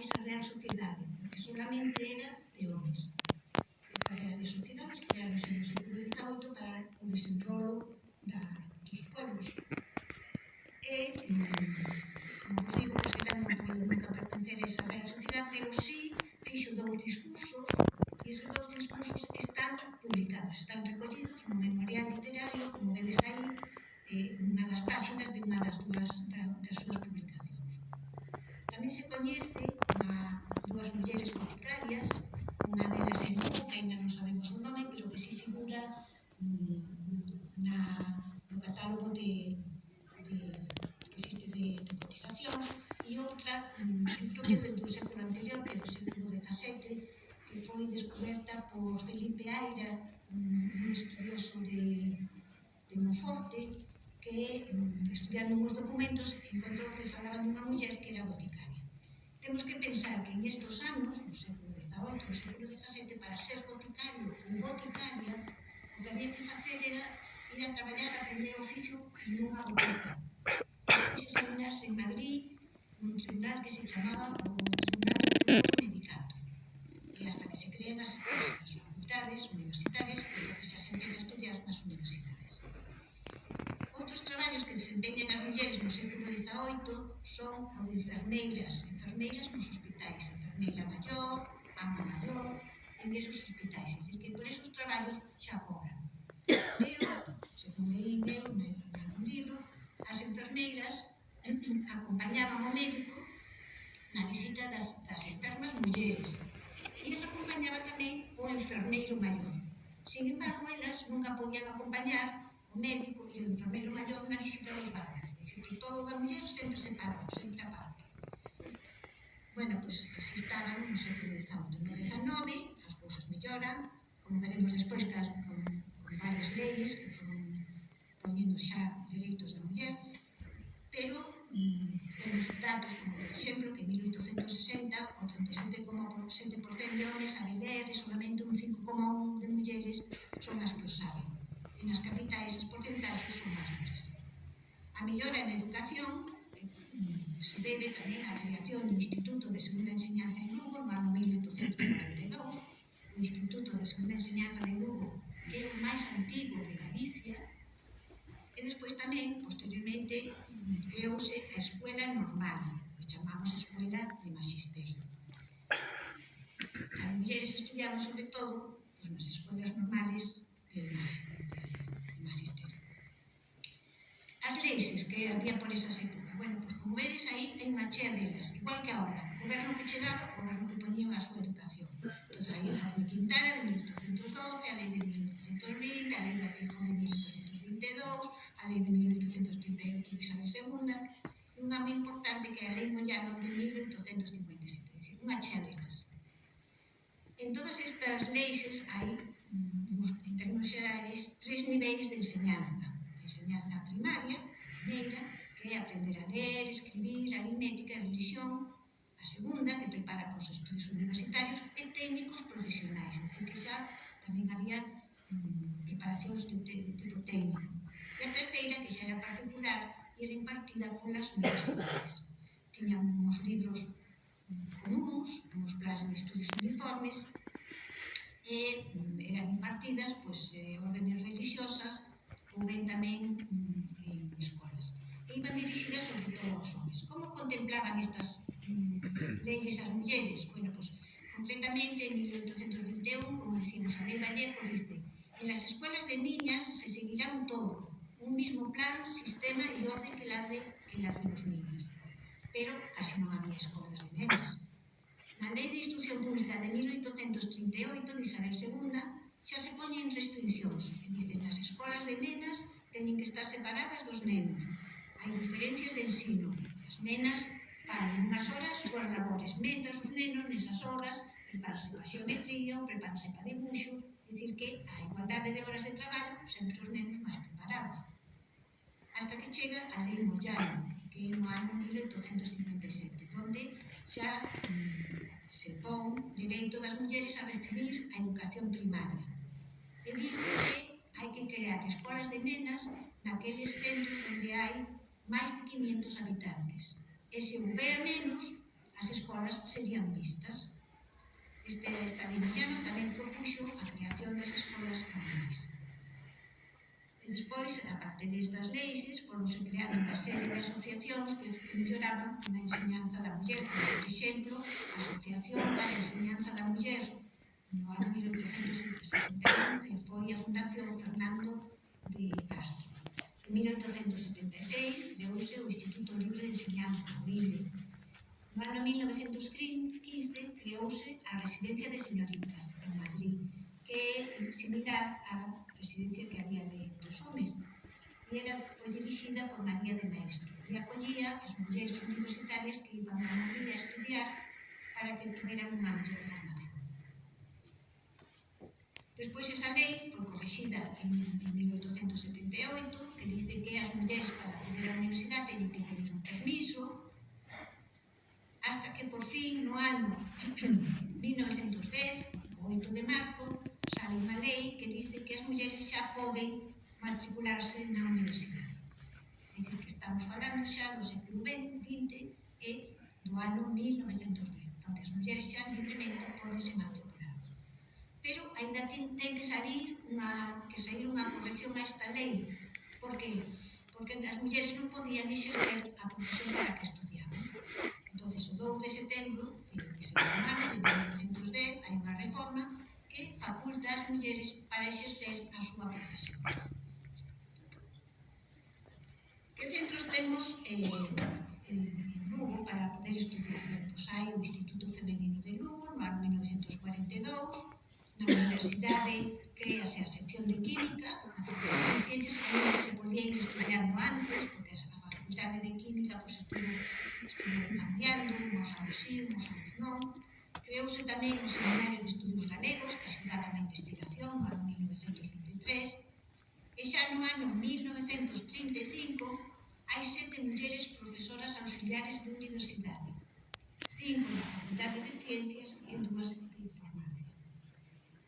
máis a real sociedade, porque solamente era para ser boticario ou boticaria, o que había que facer era ir a traballar, aprender oficio nunha botica. Fixo seminarse en Madrid, un tribunal que se chamaba o Tribunal Público Medicato. E hasta que se creen as, as facultades universitarias, entonces xa se empeza a estudiar nas universidades. Outros traballos que desempeñan as mulleres no século XVIII son o de enfermeiras, enfermeiras nos hospitais, enfermeira maior, ama maior, ingresos hospitais, é dicir, que por esos traballos xa cobran. Pero, segundo leín eu, un libro, as enfermeiras acompañaban o médico na visita das, das enfermas mulleres e as acompañaba tamén o enfermeiro maior. Sin embargo, elas nunca podían acompañar o médico e o enfermeiro maior na visita dos barrios. É dicir, que todo da muller sempre separado, sempre aparte. Bueno, pois pues, así estaban no século XVIII. No XIX, protectora, como veremos despois cas, con, con varias leis que foron ponendo xa dereitos da muller, pero mm, temos datos como, por exemplo, que en 1860 o 37,7% de homens sabe ler e solamente un 5,1% de mulleres son as que o saben. E nas capitais as porcentaxes son maiores. A mellora na educación eh, mm, se debe tamén á creación do Instituto de Segunda Enseñanza en Lugo no ano 1843 Instituto de Segunda Enseñanza de Lugo, que é o máis antigo de Galicia, e despois tamén, posteriormente, creouse a Escuela Normal, que chamamos Escuela de Magisterio. As mulleres estudiaron sobre todo pues, nas escolas normales de Magisterio. As leixes que había por esas épocas, bueno, pois como vedes aí, hai unha chea delas, igual que agora, o goberno que chegaba, o goberno que poñía a súa educación o sea, hay hojas Quintana de 1812, a lei de 1820, a lei da Deja de 1822, a lei de 1838 de Isabel II, unha moi importante que é a lei Moyano de 1857, dicir, unha chea delas. En todas estas leis hai, en términos xerais, tres niveis de enseñanza. A enseñanza primaria, primeira, que é aprender a ler, escribir, aritmética e religión, A segunda, que prepara para os estudios universitarios e técnicos profesionais, é dicir, que xa tamén había mm, preparacións de, de, de tipo técnico. E a terceira, que xa era particular, era impartida polas universidades. Tiñan uns libros mm, comuns, uns plans de estudios uniformes, e mm, eran impartidas pois, eh, órdenes religiosas ou ben tamén mm, en escolas. E iban dirixidas sobre todo aos homens. Como contemplaban estas leyes ás mulleres. Bueno, pois, pues, concretamente, en 1821, como decimos, a lei Vallejo dice en las escuelas de niñas se seguirá un todo, un mismo plan, sistema e orden que la de, que la de los niños. Pero casi non había escolas de nenas. Na Lei de Instrucción Pública de 1838 de Isabel II xa se poñen restriccións e dicen as escolas de nenas teñen que estar separadas dos nenos. Hai diferencias de ensino. As nenas nas horas súas labores, mentras os nenos nesas horas, prepáranse para xeometría, prepáranse para dibuixo, dicir que a igualdade de horas de traballo sempre os nenos máis preparados. Hasta que chega a lei Moyano, que é no ano 1857, onde xa mm, se pon direito das mulleres a recibir a educación primaria. E dice que hai que crear escolas de nenas naqueles centros onde hai máis de 500 habitantes E se houbera menos, as escolas serían vistas. Este estadiniano tamén propuxo a creación das escolas normais. E despois, a parte destas leixes, foronse creando unha serie de asociacións que, que melloraban a enseñanza da muller. Por exemplo, a Asociación para a Enseñanza da Muller, no ano 1871, que foi a Fundación Fernando de Castro. En 1876 creouse o Instituto Libre de Enseñanza, o ILE. No ano 1915 creouse a Residencia de Señoritas, en Madrid, que é similar á residencia que había de dos homes, e era, foi dirixida por María de Maestro, e acollía as mulleres universitarias que iban a Madrid a estudiar para que tuveran unha mellor formación. Despois esa lei foi corrixida en, en 1878 que dice que as mulleres para acceder á universidade teñen que pedir un permiso hasta que por fin no ano 1910, o 8 de marzo, sale unha lei que dice que as mulleres xa poden matricularse na universidade. Dicir que estamos falando xa do século XX e do ano 1910, onde as mulleres xa libremente poden se matricular pero ainda ten, ten que salir unha, que sair unha corrección a esta lei. Por que? Porque as mulleres non podían exercer a profesión para que estudiaban. Entón, o 2 de setembro de, de setembro de 1910 hai unha reforma que faculta as mulleres para exercer a súa profesión. Que centros temos eh, en, en Lugo para poder estudiar? Pois hai o Instituto Femenino de Lugo no ano 1942, na universidade crease a sección de química, unha facultade de ciencias que se podía ir estudiando antes, porque a facultade de química pues, estuvo, estuvo cambiando, uns anos sí, uns anos non. Creouse tamén o Seminario de Estudios Galegos, que axudaba na investigación no ano 1923, e xa no ano 1935 hai sete mulleres profesoras auxiliares de universidade, cinco na Facultade de Ciencias e dúas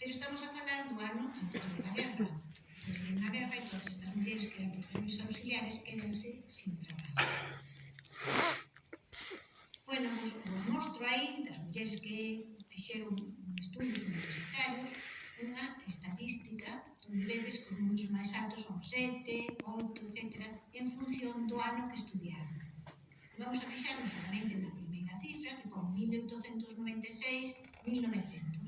Pero estamos a falar do ano anterior da guerra. Anterior da guerra e todas estas mulleres que eran profesores auxiliares quedanse sin traballo. Bueno, vos, vos mostro aí das mulleres que fixeron estudos universitarios unha estadística onde vedes que os números máis altos son 7, 8, etc. en función do ano que estudiaron. Vamos a fixarnos solamente na primeira cifra, que pon 1896-1900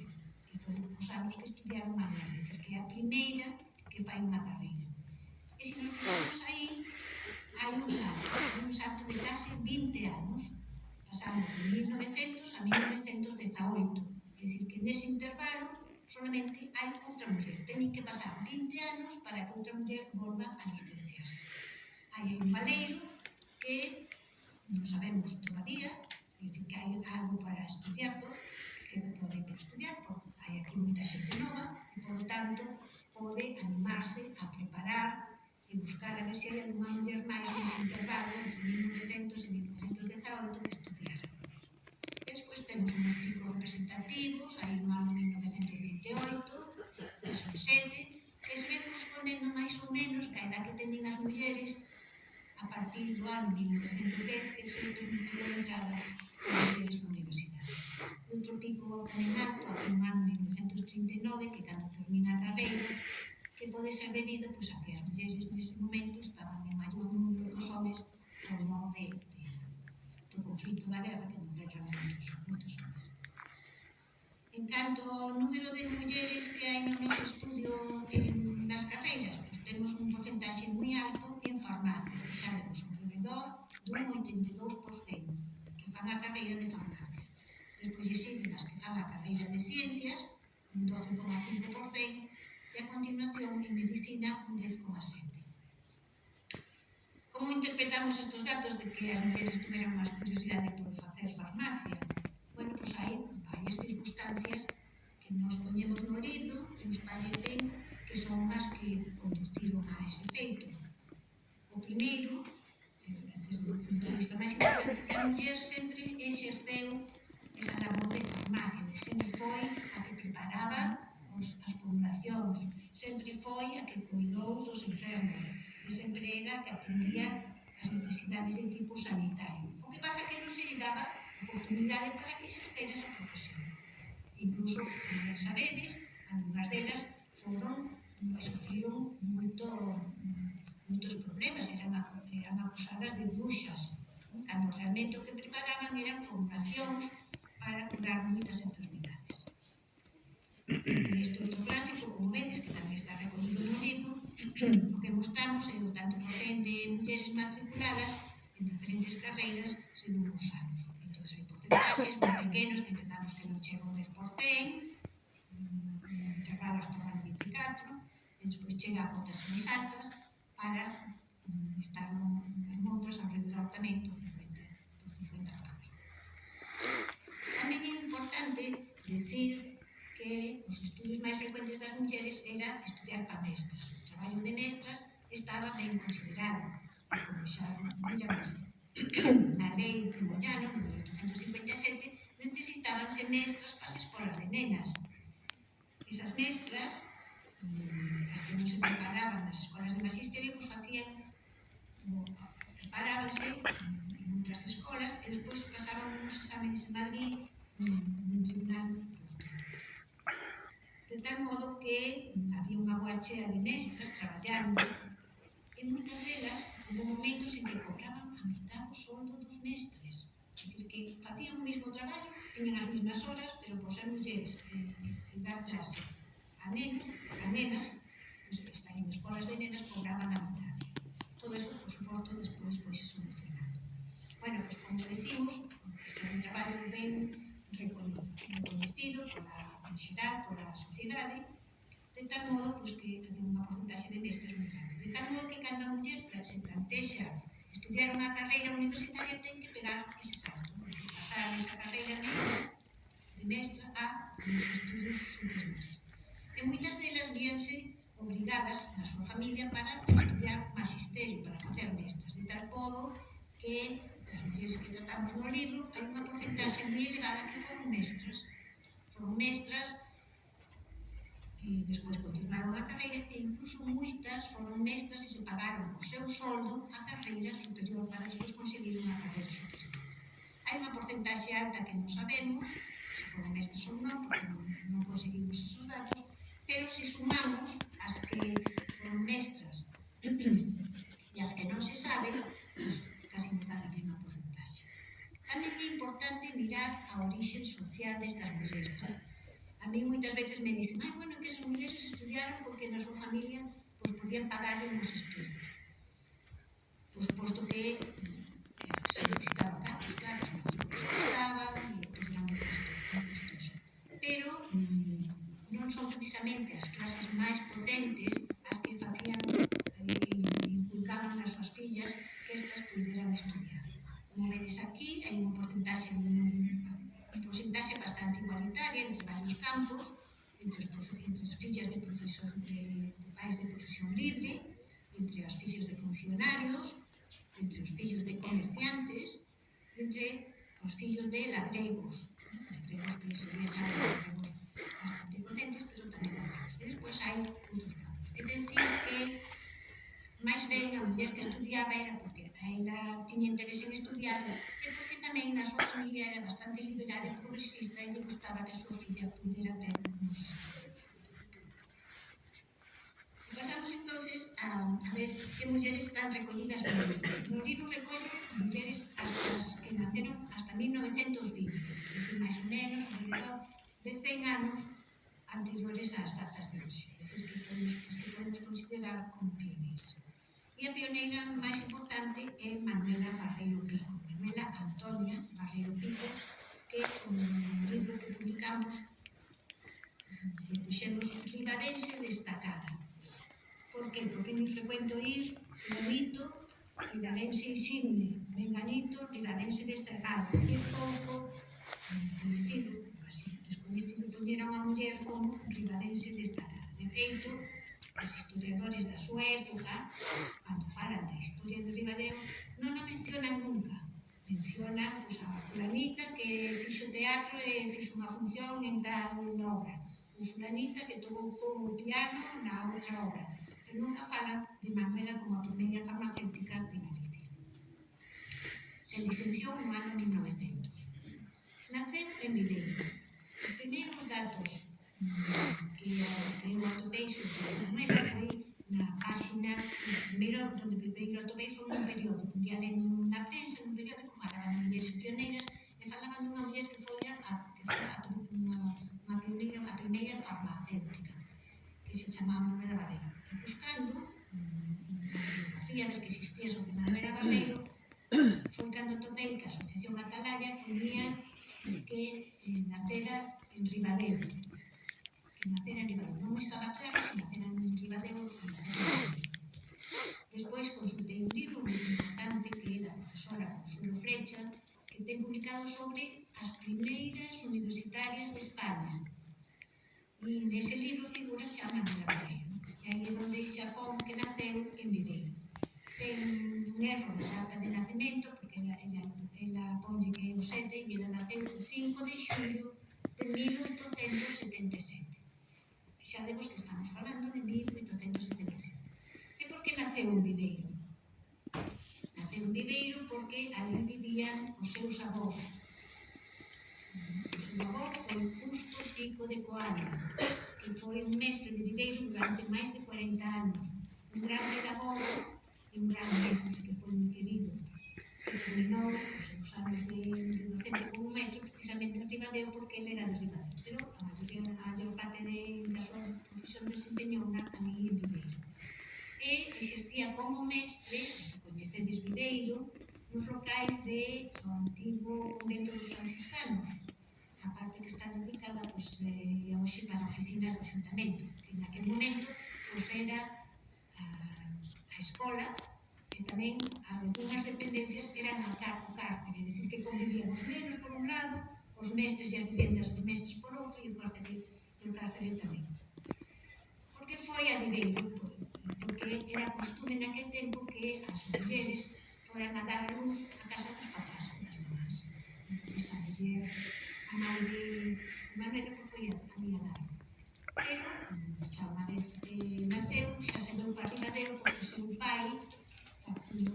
os anos que estudiaron a Galicia, que é a primeira que fai unha carreira. E se nos fixamos aí, hai un salto, un salto de case 20 anos, pasamos de 1900 a 1918. É dicir, que nese intervalo solamente hai outra muller. Teñen que pasar 20 anos para que outra muller volva a licenciarse. Hai un valeiro que non sabemos todavía, é dicir, que hai algo para estudiar, que queda todavía por estudiar, porque hai aquí moita xente nova, e, por tanto, pode animarse a preparar e buscar a ver se hai alguma muller máis nese intervalo entre 1900 e 1918 que estudiar. E despois temos uns tipos representativos, hai no ano 1928, son xente, que se ven correspondendo máis ou menos ca edad que teñen as mulleres a partir do ano 1910 que sempre entrada as mulleres na universidade. Outro pico tamén en alto atumaron en 1939, que cando termina a carreira, que pode ser debido pois, a que as mulleres nese momento estaban en maior número dos homens por mor de, de, do conflito da guerra, que non guerra moitos, moitos homens. En canto ao número de mulleres que hai no noso estudio en, nas carreiras, pois, temos un porcentaxe moi alto en farmacia, que xa temos alrededor dun 82%, que fan a carreira de farmacia despois existen as que fan a carreira de ciencias, un 12,5%, e a continuación en medicina un 10,7%. Como interpretamos estes datos de que as mulleres tuveran máis curiosidade por facer farmacia? Bueno, pois hai varias circunstancias que nos poñemos no libro que nos parecen que son as que conduciron a ese feito. O primeiro, desde o punto de vista máis importante, que a muller sempre exerceu esa labor de farmacia, de sempre foi a que preparaba os, as poblacións, sempre foi a que cuidou dos enfermos, e sempre era a que atendía as necesidades de tipo sanitario. O que pasa que non se lle daba oportunidade para que exercer esa profesión. Incluso, como sabedes, algunhas delas foron sufriron moito, moitos problemas, eran, eran acusadas de bruxas, cando realmente o que preparaban eran formacións para curar moitas enfermidades. O Instituto como vedes, que tamén está recollido no libro, o que mostramos é o tanto porcén de mulleres matriculadas en diferentes carreiras según os anos. Entón, hai porcentaxes moi pequenos que empezamos que non chega o 10%, chegaba hasta o ano 24, e despois chega a cotas máis altas para mm, estar en outros alrededor tamén do 50%. tamén é importante decir que os estudios máis frecuentes das mulleres era estudiar para mestras. O traballo de mestras estaba ben considerado, como xa miramos, na lei de Moyano de 1857 necesitábanse mestras para as escolas de nenas. Esas mestras, mm, as que non se preparaban nas escolas de magisterio, pues, facían preparábanse en outras escolas e despois pasaban uns exámenes en Madrid De tal modo que había unha boa chea de mestras traballando e moitas delas hubo momentos en que cobraban a mitad do soldo dos mestres. É dicir, que facían o mesmo traballo, tiñan as mesmas horas, pero por ser mulleres e dar clase a nenos, a nenas, pois pues, estar en escolas de nenas cobraban a mitad. Todo eso, por suposto, despois foi se solucionando. Bueno, pues como decimos, porque é un traballo ben reconocido pola sociedade, ¿eh? pola sociedade, de tal modo pois, que hai unha porcentaxe de mestres moi grande. De tal modo que cando a muller se plantexa estudiar unha carreira universitaria ten que pegar ese salto, pois, pasar esa carreira de mestra a os estudos superiores. E moitas delas víanse obrigadas na súa familia para estudiar magisterio, para facer mestras, de tal modo que das mulleres que tratamos no libro, hai unha porcentaxe moi elevada que foron mestras. Foron mestras e despois continuaron a carreira e incluso moitas foron mestras e se pagaron o seu soldo a carreira superior para despois conseguir unha carreira superior. Hai unha porcentaxe alta que non sabemos se foron mestras ou non, porque non, non conseguimos esos datos, pero se sumamos as que foron mestras e as que non se sabe, pois pues, casi nos dá a mesma Tamén é importante mirar a orixe social destas mulleres. A mí moitas veces me dicen, ah, bueno, que esas mulleres estudiaron porque na súa familia pues, podían pagarle os estudos. Por suposto que eh, se necesitaba cargos, claro, os equipos costaba, e pues, era moi costoso. Pero mm, non son precisamente as clases máis potentes as que facían e eh, inculcaban nas súas fillas que estas puderan estudiar. Como vedes aquí, hai un porcentaxe un porcentaxe bastante igualitaria entre varios campos, entre, os, entre as fichas de, profesor, de, de pais de profesión libre, entre os fillos de funcionarios, entre os fillos de comerciantes, entre os fillos de labregos, labregos que serían xa labregos bastante potentes, pero tamén labregos. E despois hai outros campos. É dicir que máis ben a muller que estudiaba era porque ainda tiña interés en estudiarlo, e porque tamén na súa familia era bastante liberal e progresista e lle gustaba que a súa filla pudera ter uns estudos. Pasamos entonces a, a ver que mulleres están recollidas no libro. No libro recollo mulleres as que naceron hasta 1920, decir, máis ou menos, alrededor de 100 anos anteriores ás datas de hoxe, decir, que podemos, que podemos considerar como pioneiras. E a pioneira máis importante é Manuela Barreiro Pico, Manuela Antonia Barreiro Pico, que é un libro que publicamos que puxemos ribadense destacada. Por que? Porque non frecuento ir, bonito, ribadense insigne, menganito, ribadense destacado, e eh, pouco conhecido, así, descoñecido poñera unha muller como ribadense destacada. De feito, os historiadores da súa época, cando falan da historia de Ribadeo, non a mencionan nunca. Mencionan pois, a fulanita que fixo teatro e fixo unha función en tal unha obra. O fulanita que tocou o piano na outra obra. Pero nunca falan de Manuela como a primeira farmacéutica de Galicia. Se licenciou no ano 1900. Naceu en Videiro. Os primeiros datos que, o atopei moi ben foi na páxina, no primeiro, onde primeiro atopei foi un periódico, un día na prensa, nun periódico, falaban de mulleres pioneiras, e falaban dunha muller que foi a, que foi a, unha, unha pioneira, a primeira farmacéutica, que se chamaba Manuela Barreiro. E buscando, bibliografía que existía sobre Manuela Barreiro, foi cando topei que a Asociación Atalaya poñía que eh, nacera en Ribadeo, financeira a nivel non estaba claro se naceran en Ribadeo ou en Despois consultei un libro moi importante que é da profesora Consuelo Frecha que ten publicado sobre as primeiras universitarias de España. E nese libro figura xa Manuela Pereira. E aí é onde xa pon que naceu en Viveiro. Ten un erro na data de nacemento, porque ela, ela, ela ponlle que é o 7 e ela naceu 5 de xulio de 1877. Xa demos que estamos falando de 1877. E por que naceu un viveiro? Naceu un viveiro porque ali vivían os seus avós. O seu avó foi Justo Pico de Coana, que foi un mestre de viveiro durante máis de 40 anos. Un gran pedagogo e un gran mestre que foi moi querido que terminou os seus anos de, de docente como mestre precisamente en Ribadeo porque ele era de Ribadeo, pero a maioría, a maior parte de, da súa profesión desempeñouna ali en Viveiro. E exercía como mestre, os que coñecedes Viveiro, nos locais de o antigo convento dos franciscanos, a parte que está dedicada pois, eh, hoxe para oficinas do Xuntamento, que en aquel momento pois, era a, a escola que tamén algunhas dependencias eran a car o cárcere, é dicir, que convivían os nenos por un lado, os mestres e as vivendas dos mestres por outro e o cárcere, e o cárcere tamén. Por que foi a nivel grupo? Porque era costume naquele tempo que as mulleres foran a dar a luz a casa dos papás e das mamás. Entón, a muller, a mãe de Manuela, pois foi a, a mía dar a luz. Pero, xa unha vez eh, naceu, xa se veu para arriba deu, porque seu pai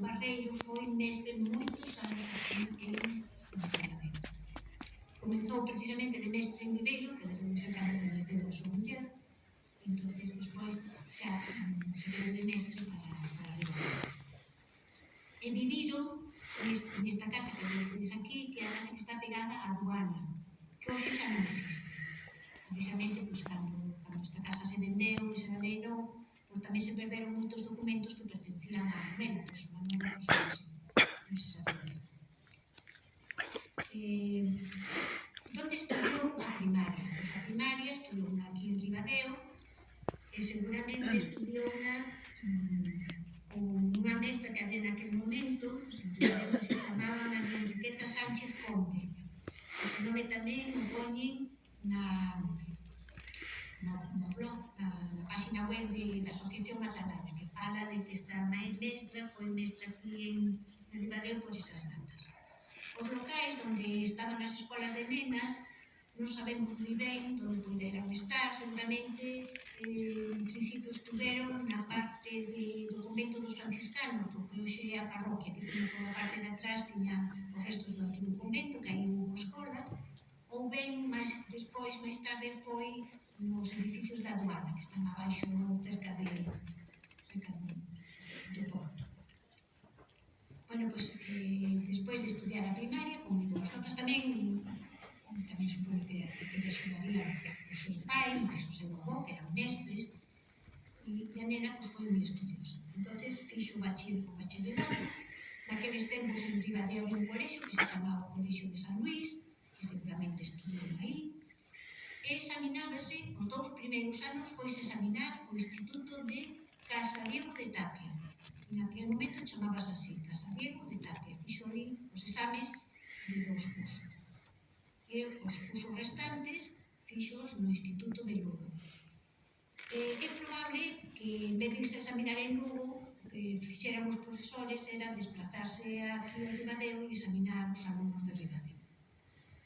Barreiro foi mestre moitos anos aquí en Pontevedra. Comenzou precisamente de mestre en Viveiro, que debe de ser cando coñeceu a súa muller, entonces despois xa mm, se veu de mestre para, para Viveiro. E Viveiro, nesta casa que tedes aquí, que é a casa que está pegada á aduana, que hoxe xa non existe. Precisamente seguramente eh, en principio estuveron na parte de, do convento dos franciscanos, do que hoxe é a parroquia, que tiña por a parte de atrás tiña os restos do antigo convento, que aí houve escola, ou ben máis despois, máis tarde, foi nos edificios da aduana, que están abaixo cerca de cerca do, do porto. Bueno, pois, pues, eh, despois de estudiar a primaria, con moi boas notas, tamén tamén supoño que, que te axudaría o seu pai, máis o seu avó, que eran mestres, e, e a nena pois, foi moi estudiosa. entonces fixo o bacharelato, naqueles tempos en Ribadeo había un colexio que se chamaba o Colexio de San Luís, que seguramente estudiou aí, e examinábase, os dous primeiros anos foise examinar o Instituto de Casa Diego de Tapia, en aquel momento chamabas así, Casa Diego de Tapia, fixo ali os exames de dous cursos. E os cursos restantes fixos no Instituto de Lugo. Eh, é probable que, en vez de irse a examinar en Lugo, o que fixeran os profesores era desplazarse aquí a Ribadeo e examinar os alumnos de Ribadeo.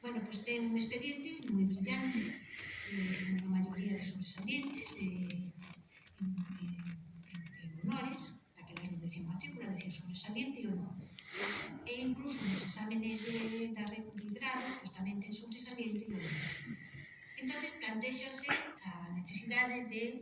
Bueno, pois ten un expediente moi तेल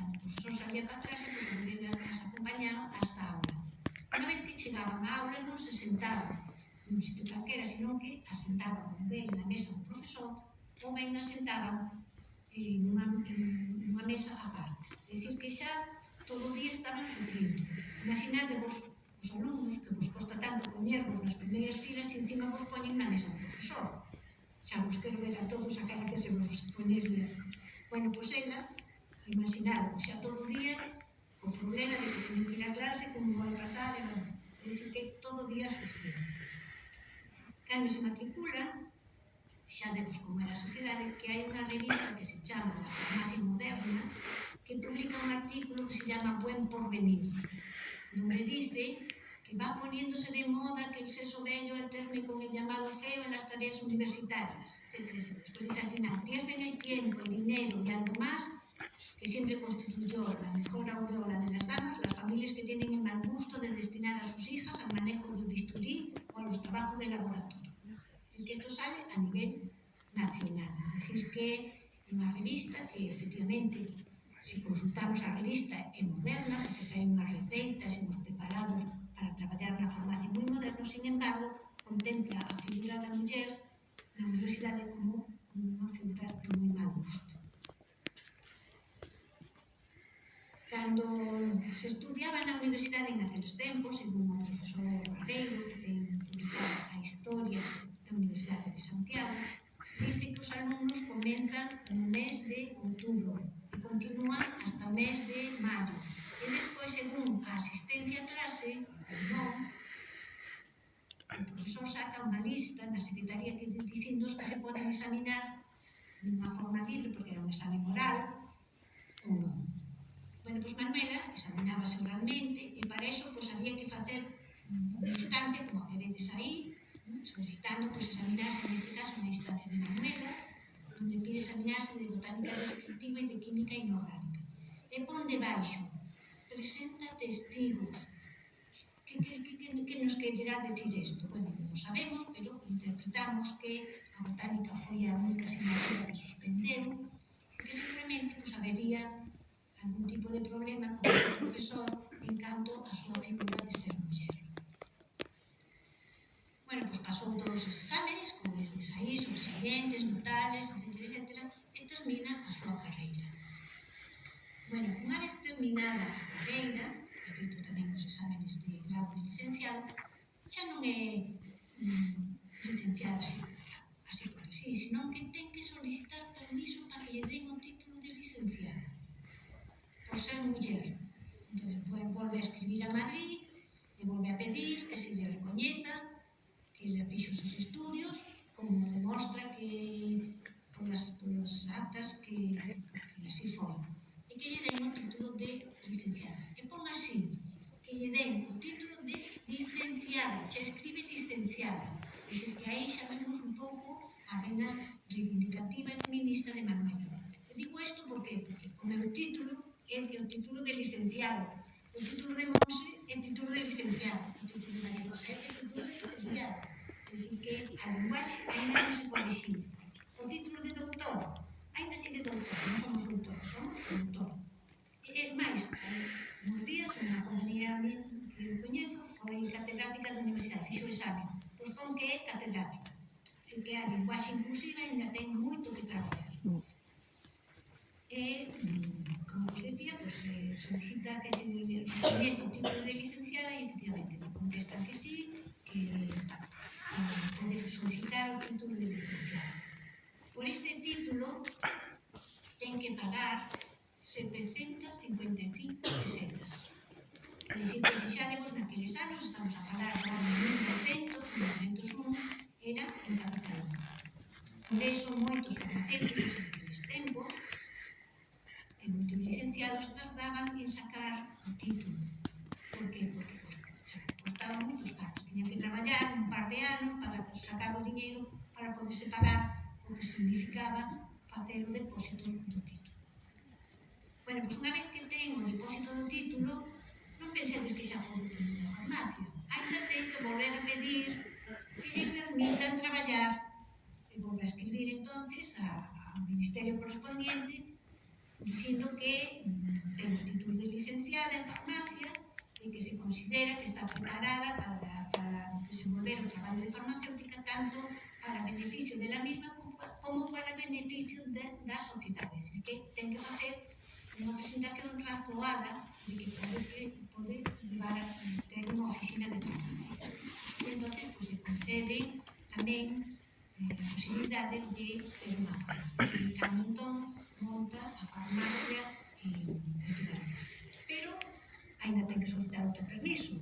concursos salía para atrás e pois, ninguén as acompañaba hasta a aula. Unha vez que chegaban á aula non se sentaban nun sitio calquera, senón que asentaban ben na mesa do profesor ou ben asentaban en unha, en unha mesa aparte. É dicir, que xa todo o día estaban sufrindo. Imaginadevos os alumnos que vos costa tanto poñervos nas primeiras filas e encima vos poñen na mesa do profesor. Xa vos quero ver a todos a cara que se vos poñería. Bueno, pois pues ela imagináramos xa todo o día o problema de que teñen que ir a clase, como vai pasar, e non. É dicir, que todo o día sufrir. Cando se matricula, xa vemos como era a sociedade, que hai unha revista que se chama La Farmacia Moderna, que publica un artículo que se chama Buen Porvenir, donde dice que va poniéndose de moda que el sexo bello alterne con el llamado feo en las tareas universitarias, etc. etc. Después dice al final, pierden el tiempo, el dinero y algo más que siempre constituyó la mejor aureola de las damas, las familias que tienen el mal gusto de destinar a sus hijas al manejo del bisturí o a los trabajos de laboratorio. Es decir, que esto sale a nivel nacional. Es decir, que unha revista que efectivamente se consultamos a revista é moderna, porque trae unhas receitas e uns preparados para traballar na farmacia moi moderno, sin embargo, contempla a figura da muller na universidade como unha figura de moi mal gusto. cando se estudiaba na universidade en aqueles tempos, según o profesor Barreiro, que ten publicado a historia da Universidade de Santiago, dice que os alumnos comenzan no mes de outubro e continúan hasta o mes de maio. E despois, según a asistencia a clase, non, o profesor saca unha lista na secretaría que dicindo que se poden examinar de unha forma libre, porque era un examen oral, ou non. Bueno, pois Manuela examinábase oralmente e para eso pois, había que facer unha instancia como a que vedes aí, solicitando pois, examinarse, neste caso, na instancia de Manuela, onde pide examinarse de botánica descriptiva e de química inorgánica. E pon debaixo, presenta testigos. Que, que, que, que, que nos quererá decir isto? Bueno, non sabemos, pero interpretamos que a botánica foi a única asignatura que suspendeu, que simplemente pois, habería algún tipo de problema con o seu profesor en canto a súa figura de ser muller. Bueno, pois pasou todos os exámenes, como estes aí, sobresalientes, notables, etc, etc, e termina a súa carreira. Bueno, unha vez terminada a carreira, e feito tamén os exámenes de grado de licenciado, xa non é mm, licenciada así, así porque sí, senón que ten que solicitar permiso para que lle den o título de licenciado por ser muller. Entón, pues, volve a escribir a Madrid e volve a pedir que se lle recoñeza que le fixo os estudios, como demostra que polas, polas actas que, que así foi. E que lle den o título de licenciada. E pon así, que lle den o título de licenciada, xa escribe licenciada. Dice que aí xa vemos un pouco a vena reivindicativa e feminista de Manuel. E digo isto porque o meu título é o título de licenciado, o título de Monse é o título de licenciado, o título de María José é o título de licenciado. É dicir, que a linguaxe ainda non se corrixiu. O título de doutor, ainda sigue doutor, non somos doutores, somos doutor. E, eh, e eh, máis, uns días, unha compañera que eu coñezo foi catedrática da universidade, fixo o exame, pois pon que é catedrática. Así que a linguaxe inclusiva ainda ten moito que traballar. Mm. E, eh, docencia, pues, eh, solicita que se diera el título de licenciada y efectivamente le contestan que sí, que, que puede solicitar o título de licenciada. Por este título ten que pagar 755 pesetas. É dicir, que fixáremos naqueles anos, estamos a falar de 1900, 1901, era en Cataluña. Por eso moitos farmacéuticos naqueles tempos moitos licenciados tardaban en sacar o título. Por que? Porque costaban moitos cartos. Tiñan que traballar un par de anos para sacar o dinheiro para poderse pagar o que significaba facer o depósito do título. Bueno, pois unha vez que ten o depósito do título, non pensedes que xa podo pedir a farmacia. Ainda ten que volver a pedir que lle permitan traballar e volver a escribir entonces ao Ministerio correspondiente dicindo que ten o título de licenciada en farmacia e que se considera que está preparada para, para desenvolver o traballo de farmacéutica tanto para beneficio de la misma como para beneficio de, da sociedade. É dicir, que ten que facer unha presentación razoada de que pode, pode llevar a ter unha oficina de farmacia. E entón, pues, se concede tamén eh, de ter unha farmacia. monta a farmacia en Ribera. Pero ainda ten que solicitar outro permiso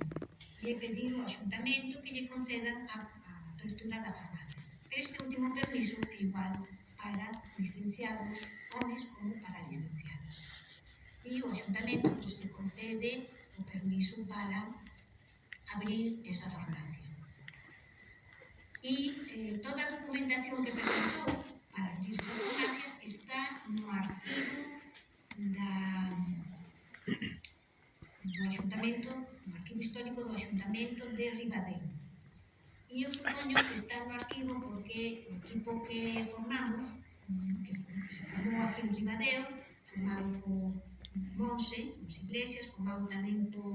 e pedir ao Xuntamento que lle concedan a, a apertura da farmacia. Pero este último permiso é igual para licenciados homes como para licenciadas. E o Xuntamento pues, pois, se concede o permiso para abrir esa farmacia. E eh, toda a documentación que presentou a rendirse a democracia está no arquivo da, do Ayuntamento, no arquivo histórico do Axuntamento de Ribadeo. E eu supoño que está no arquivo porque o equipo que formamos, que, que se formou aquí en Ribadeo, formado por Monse, nos Iglesias, formado tamén por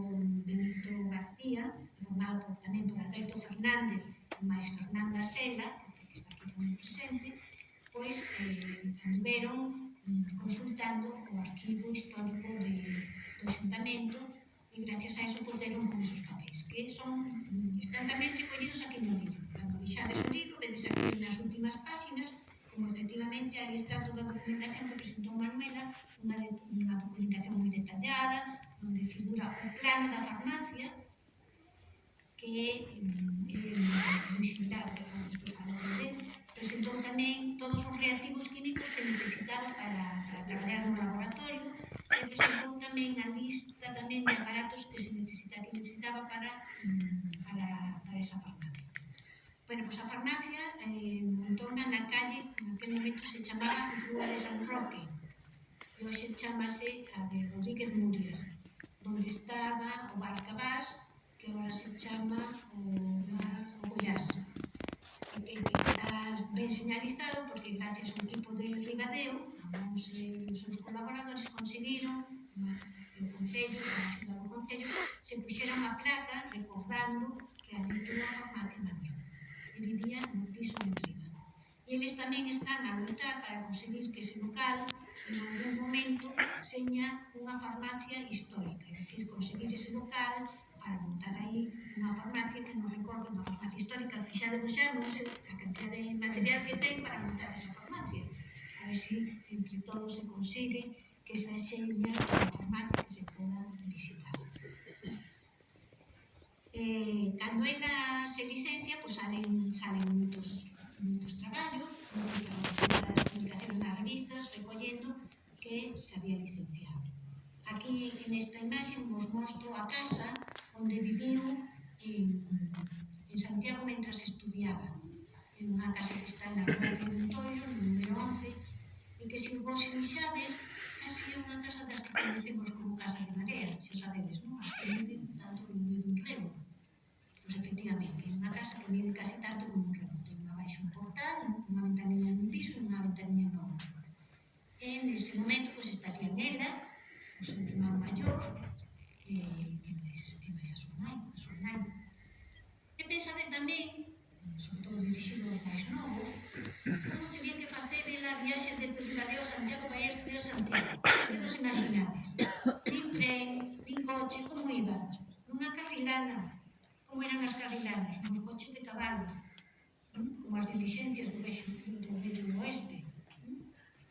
Benito García, formado por, tamén por Alberto Fernández e máis Fernanda Sela, que está aquí tamén presente, pois eh, veron mm, consultando o arquivo histórico de, do xuntamento e gracias a eso pois, deron con esos papéis que son mm, están tamén recollidos aquí no libro. Cando vixades o libro vedes aquí nas últimas páxinas como efectivamente ali está toda a documentación que presentou Manuela unha, de, unha documentación moi detallada onde figura o plano da farmacia que é eh, moi similar que despois falou de presentou tamén todos os reactivos químicos que necesitaba para, para traballar no laboratorio e presentou tamén a lista tamén de aparatos que se necesita, que necesitaba para, para, para esa farmacia. Bueno, pois a farmacia eh, montou na calle, en aquel momento se chamaba Rúa de San Roque, e hoxe chamase a de Rodríguez Murias, donde estaba o Bar Cabás, que agora se chama o Bar Ogollás, que, que ben señalizado porque gracias ao equipo de Ribadeo, os, eh, os seus colaboradores conseguiron o Concello, a do Concello, se puxeron a placa recordando que a aventura formación Manuel e vivía no piso de Riba. E eles tamén están a lutar para conseguir que ese local en algún momento seña unha farmacia histórica, é dicir, conseguir ese local para montar aí unha farmacia que non recordo, unha farmacia histórica, fixadevos xa, non a cantidad de material que ten para montar esa farmacia. A ver se si entre todos se consigue que esa xeña da farmacia que se poda visitar. Eh, cando ela se licencia, pues, salen, salen moitos, moitos traballos, moitos de publicación nas revistas, recollendo que se había licenciado. Aquí, nesta imaxe, vos mostro a casa onde viviu en, en Santiago mentras estudiaba en unha casa que está na Rua de Montoiro, no número 11, e que se vos fixades, casi é unha casa das que conocemos como Casa de Marea, xa sabedes, non? As que viven tanto como vive un remo. Pois efectivamente, é unha casa que vive casi tanto como un remo. Ten abaixo un portal, unha ventanilla nun piso e unha ventanilla no outro. E nese momento pois, estarían ela, o seu irmão maior, e, e, máis, e máis nai, a súa nai. E pensade tamén, sobre todo dirixido aos máis novos, como terían que facer en a viaxe desde Ribadeo a Santiago para ir estudiar Santiago. Que vos imaginades? Nin tren, nin coche, como iban? Nunha carrilana, como eran as carrilanas, nos coches de cabalos, como as diligencias do vexo, do vello oeste.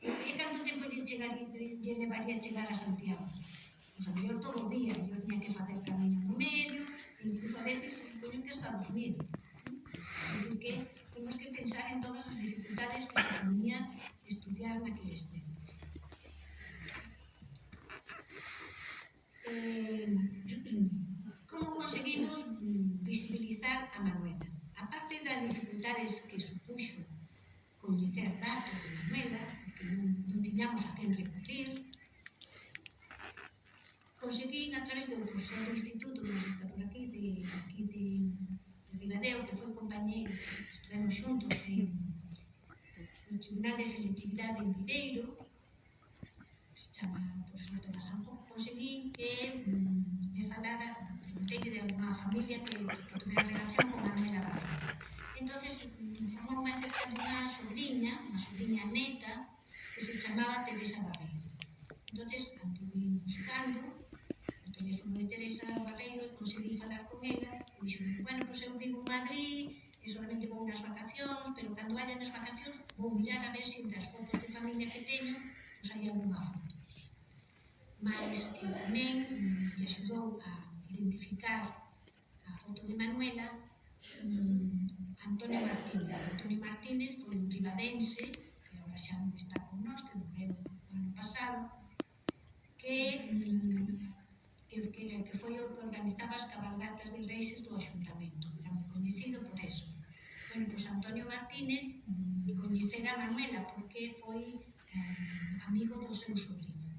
E canto tempo lle, chegar, lle levaría a chegar a Santiago? Pues a lo mejor todos los días yo tenía que hacer el camino promedio, incluso a veces se supone que hasta dormir. Es decir, que tenemos que pensar en todas las dificultades que suponían estudiar en aquellos tiempos. Eh, ¿Cómo conseguimos visibilizar a Manuela? Aparte de las dificultades que supuso conocer datos de Manuela, porque no, no teníamos a quién recurrir, Pois conseguín a través de outro profesor do instituto, que está por aquí, de, aquí de, de Ribadeo, que foi compañeiro, estivemos xuntos en, no Tribunal de Selectividade en Viveiro, se chama profesor Tomás Anjo, pois conseguín que mm, me falara, preguntei de unha familia que, que tuvera relación con Armela Badeo. entonces mm, unha acerca dunha sobrinha, unha sobrinha neta, que se chamaba Teresa Teresa Barreiro e conseguí falar con ela e dixo, bueno, pois pues eu vivo en Madrid e solamente vou nas vacacións pero cando vaya nas vacacións vou mirar a ver se entre as fotos de familia que teño pois hai alguna foto mas eu tamén mm, me axudou a identificar a foto de Manuela mm, Antonio Martínez. Antonio Martínez foi un ribadense que agora xa non está con nós que morreu o ano pasado que mm, que, que, que foi o que organizaba as cabalgatas de reixes do Axuntamento. Era moi coñecido por eso. Bueno, pois Antonio Martínez mm, coñecera a Manuela porque foi eh, amigo do seu sobrinho.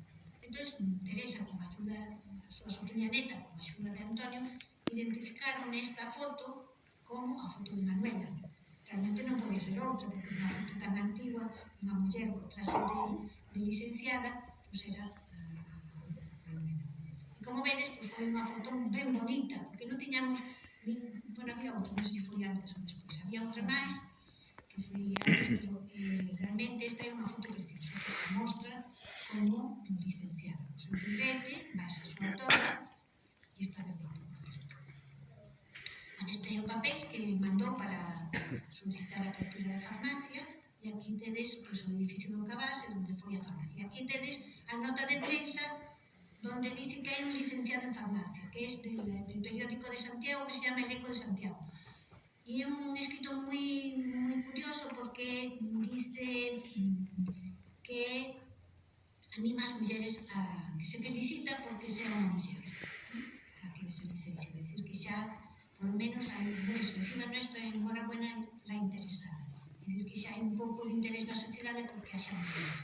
Entón, Teresa, con a ayuda a súa sobrinha neta, con a axuda de Antonio, identificaron esta foto como a foto de Manuela. Realmente non podía ser outra, porque unha foto tan antigua, unha muller co traxe de, de licenciada, pois era como vedes, pois foi unha foto ben bonita, porque non tiñamos, nin, bueno, había outra, non sei se foi antes ou despois, había outra máis, que foi antes, pero eh, realmente esta é unha foto preciosa, que mostra como licenciada, o seu librete, máis a súa toga, e está ben bonita, por certo. Este é o papel que mandou para solicitar a apertura da farmacia, e aquí tedes pois, o edificio do Cabase, onde foi a farmacia. Aquí tedes a nota de prensa donde dicen que hai un licenciado en farmacia, que é del, del periódico de Santiago, que se llama El Eco de Santiago. E é un escrito moi, moi curioso porque dice que anima as mulleres a que se felicita porque sea unha muller. A que se licencia, é dicir, que xa por menos hai pues, encima nuestra en la interesada. É dicir, que xa hai un pouco de interés na sociedade porque haxa mulleres.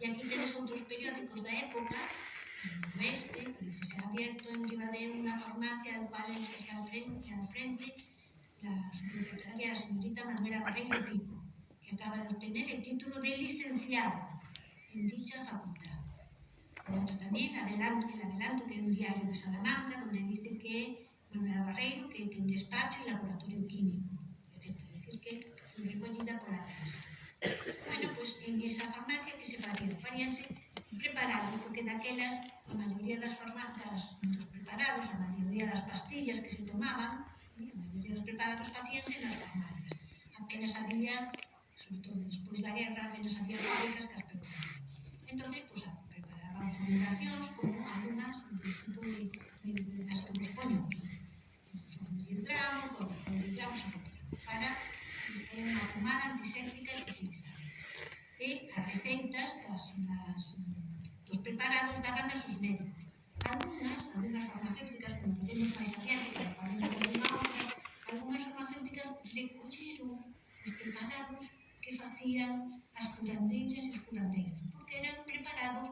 E aquí tenes outros periódicos da época oeste, dice, se ha abierto en Ribadeo una farmacia al cual el que está al frente, la subsecretaria, la señorita Manuela Barreiro Pico, que acaba de obtener el título de licenciado en dicha facultad. Por otro también, el adelanto que es un diario de Salamanca, donde dice que Manuela Barreiro, que tiene despacho y laboratorio químico, etc. Es decir, que fue recogida por la. Bueno, pues en esa farmacia que se farían, faríanse preparados, porque daquelas a maioría das formatas dos preparados, a maioría das pastillas que se tomaban, eh, a maioría dos preparados facíanse nas farmacias. Apenas había, sobre todo despois da guerra, apenas había fábricas que as preparaban. Entón, pues, pois, preparaban formulacións como algunhas do tipo de, de, de, das que nos poñan aquí. Son hidramo, etc. Para que este unha pomada antiséptica e utilizar. E as receitas das, das preparados daban a sus médicos. Algunas, algunas farmacéuticas, como temos máis adiante, que falemos unha outra, algunas farmacéuticas recolleron os preparados que facían as curandeiras e os curandeiros, porque eran preparados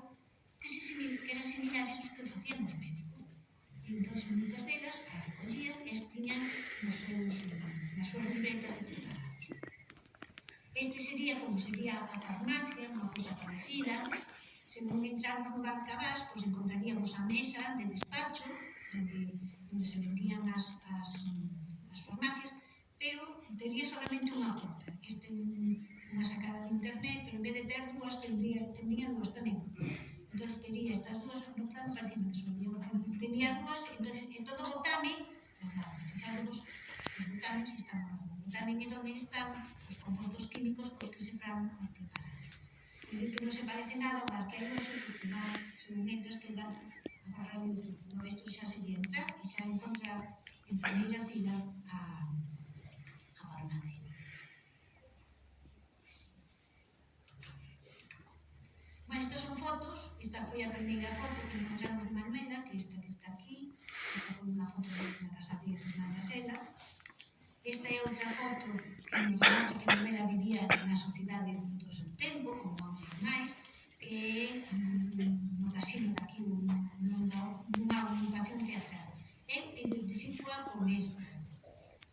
que, se, que eran similares aos que facían os médicos. Entón, muitas delas as e as tiñan nos seus, nas súas libretas de preparados. Este sería como sería a farmacia, unha cousa parecida, Se non entramos no Barcabás, pois encontraríamos a mesa de despacho onde, onde se vendían as, as, as farmacias, pero tería solamente unha porta. Este unha sacada de internet, pero en vez de ter dúas, tendría, tendría dúas tamén. Entón, tería estas dúas, no plano parecía que solía, tenía dúas, entón, en todo o botame, fixándonos, os botames están, o botame é onde están os compostos químicos cos que sembramos os preparados. Dicen que non se parece nada ao barquero do seu cultivar, segundentas que dan a barra luce. No isto xa se lle entra e xa encontra en primeira fila a, a farmacia. Bueno, estas son fotos. Esta foi a primeira foto que encontramos de Manuela, que esta que está aquí. Esta foi unha foto da casa de Fernanda Sela. Esta é outra foto que nos mostra que Manuela vivía na sociedade do seu tempo, como máis e mm, no casino daqui nunha, nunha ocupación teatral. Eu identifico-a con esta.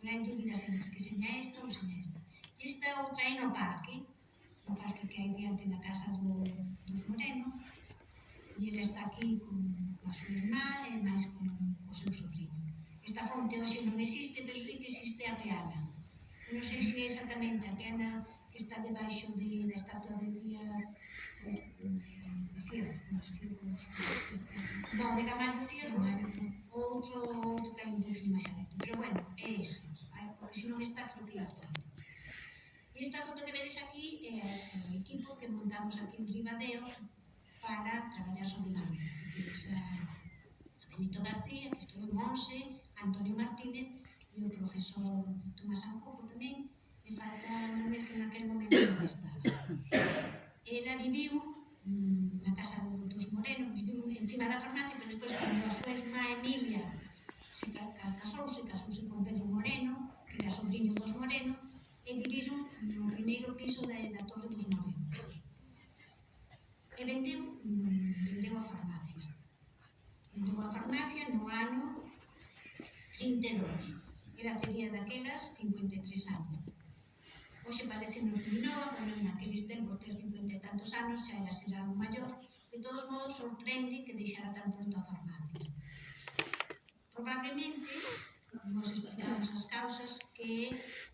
Non hai dúbidas entre que seña esta ou seña esta. E esta outra é no parque, no parque que hai diante da casa do, dos Moreno, e ele está aquí con, con a súa irmá e máis con, con o seu sobrinho. Esta fonte hoxe non existe, pero sí que existe a peana. Non sei se é exactamente a peana que está debaixo de, da estatua de Díaz de, de Fierros, os Fierros, non, de Camargo Fierros, outro, outro que hai un pouquinho máis adentro. Pero bueno, é eso, porque se non está, creo que a. E esta foto que vedes aquí é o equipo que montamos aquí en Ribadeo para traballar sobre la vida. Tens a Benito García, que estou en Monse, Antonio Martínez e o profesor Tomás Anjojo tamén, e faltara unha vez que naquel momento non estaba. Ela viviu mm, na casa dos Moreno, viviu encima da farmacia, pero despois cando a súa irmá Emilia se casouse, casouse con Pedro Moreno, que era sobrinho dos Moreno, e viviron no primeiro piso da, da Torre dos Moreno. E vendeu, mm, vendeu a farmacia. Vendeu a farmacia no ano 32. Era tería daquelas 53 anos. Hoxe parece nos minova, bueno, naqueles tempos ter cincuenta e tantos anos xa era será un maior. De todos modos, sorprende que deixara tan pronto a farmacia. Probablemente, nos explicamos as causas que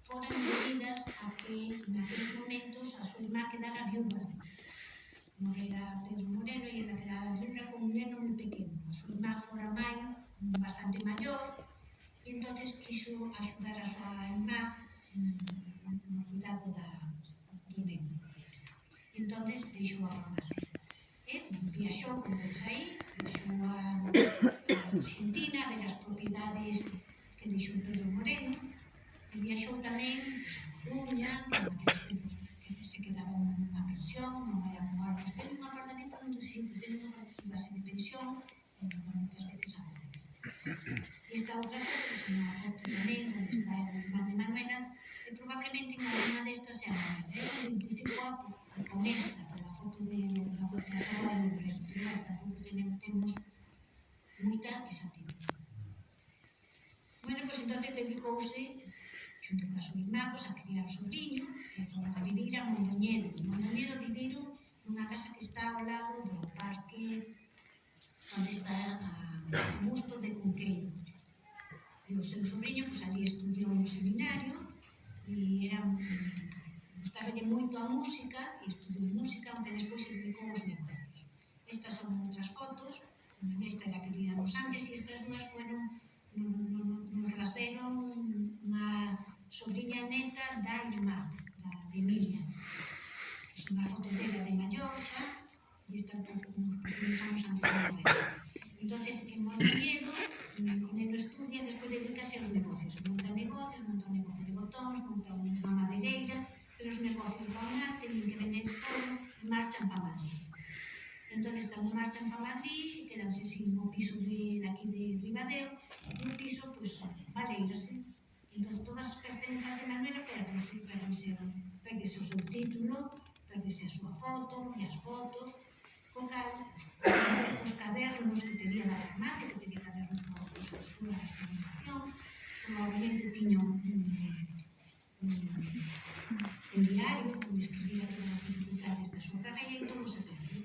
foran debidas a que naqueles momentos a súa irmá quedara viúva. Morera Pedro Moreno e ela quedara viúva con un neno moi pequeno. A súa irmá fora mai, bastante maior, e entonces quiso axudar a súa irmá mm, dado da, do neno. Entonces deixou a Roma. E viaxou, como eu saí, viaxou a, a Argentina a ver as propiedades que deixou Pedro Moreno e viaxou tamén pues, a Coruña, que naqueles tempos que se quedaba unha pensión, non era un árbol, ten un apartamento non existe, ten unha base de pensión, e moitas veces a Esta outra foto, pues, unha foto tamén onde está a irmã de Manuela, que probablemente en alguna destas é ¿eh? a maior. Eu identifico a, con esta, pola foto de, da Vuelta a do Reto, pero non, tampouco tenemos, temos moita exactitud. Bueno, pois pues, entonces dedicouse xunto coa súa irmá, pois, a criar o sobrinho, e eh, foron a vivir a Mondoñedo. En Mondoñedo viviron nunha casa que está ao lado do parque onde está ah, a busto de Cunqueiro. E o seu sobrinho, pois, ali estudiou no seminario, e era gustaba moito a música e estudou música, aunque despois se dedicou aos negocios. Estas son outras fotos, esta era que tiramos antes, e estas dúas fueron nos las deron unha sobrinha neta da irmá, da de Emilia. Son as fotos dela de maior xa, e esta uns anos antes de morrer. Entonces, en Montevideo, o neno estudia, despois dedicase aos negocios. Monta negocios, montóns, monta unha madeireira, pero os negocios van lá, teñen que vender todo e marchan para Madrid. Entón, cando marchan para Madrid, quedanse sin o piso de, de aquí de Ribadeo, e un piso, pois, pues, valeirase. Entón, todas as pertenzas de Manuela perdense, perdense, perdense o seu título, perdense a súa foto, e as fotos, con cal, os, os cadernos que tería da farmacia, que tería cadernos con as súas formulacións, probablemente tiña un, un, en diario, onde describir todas as dificultades da súa carreira e todo se perdeu.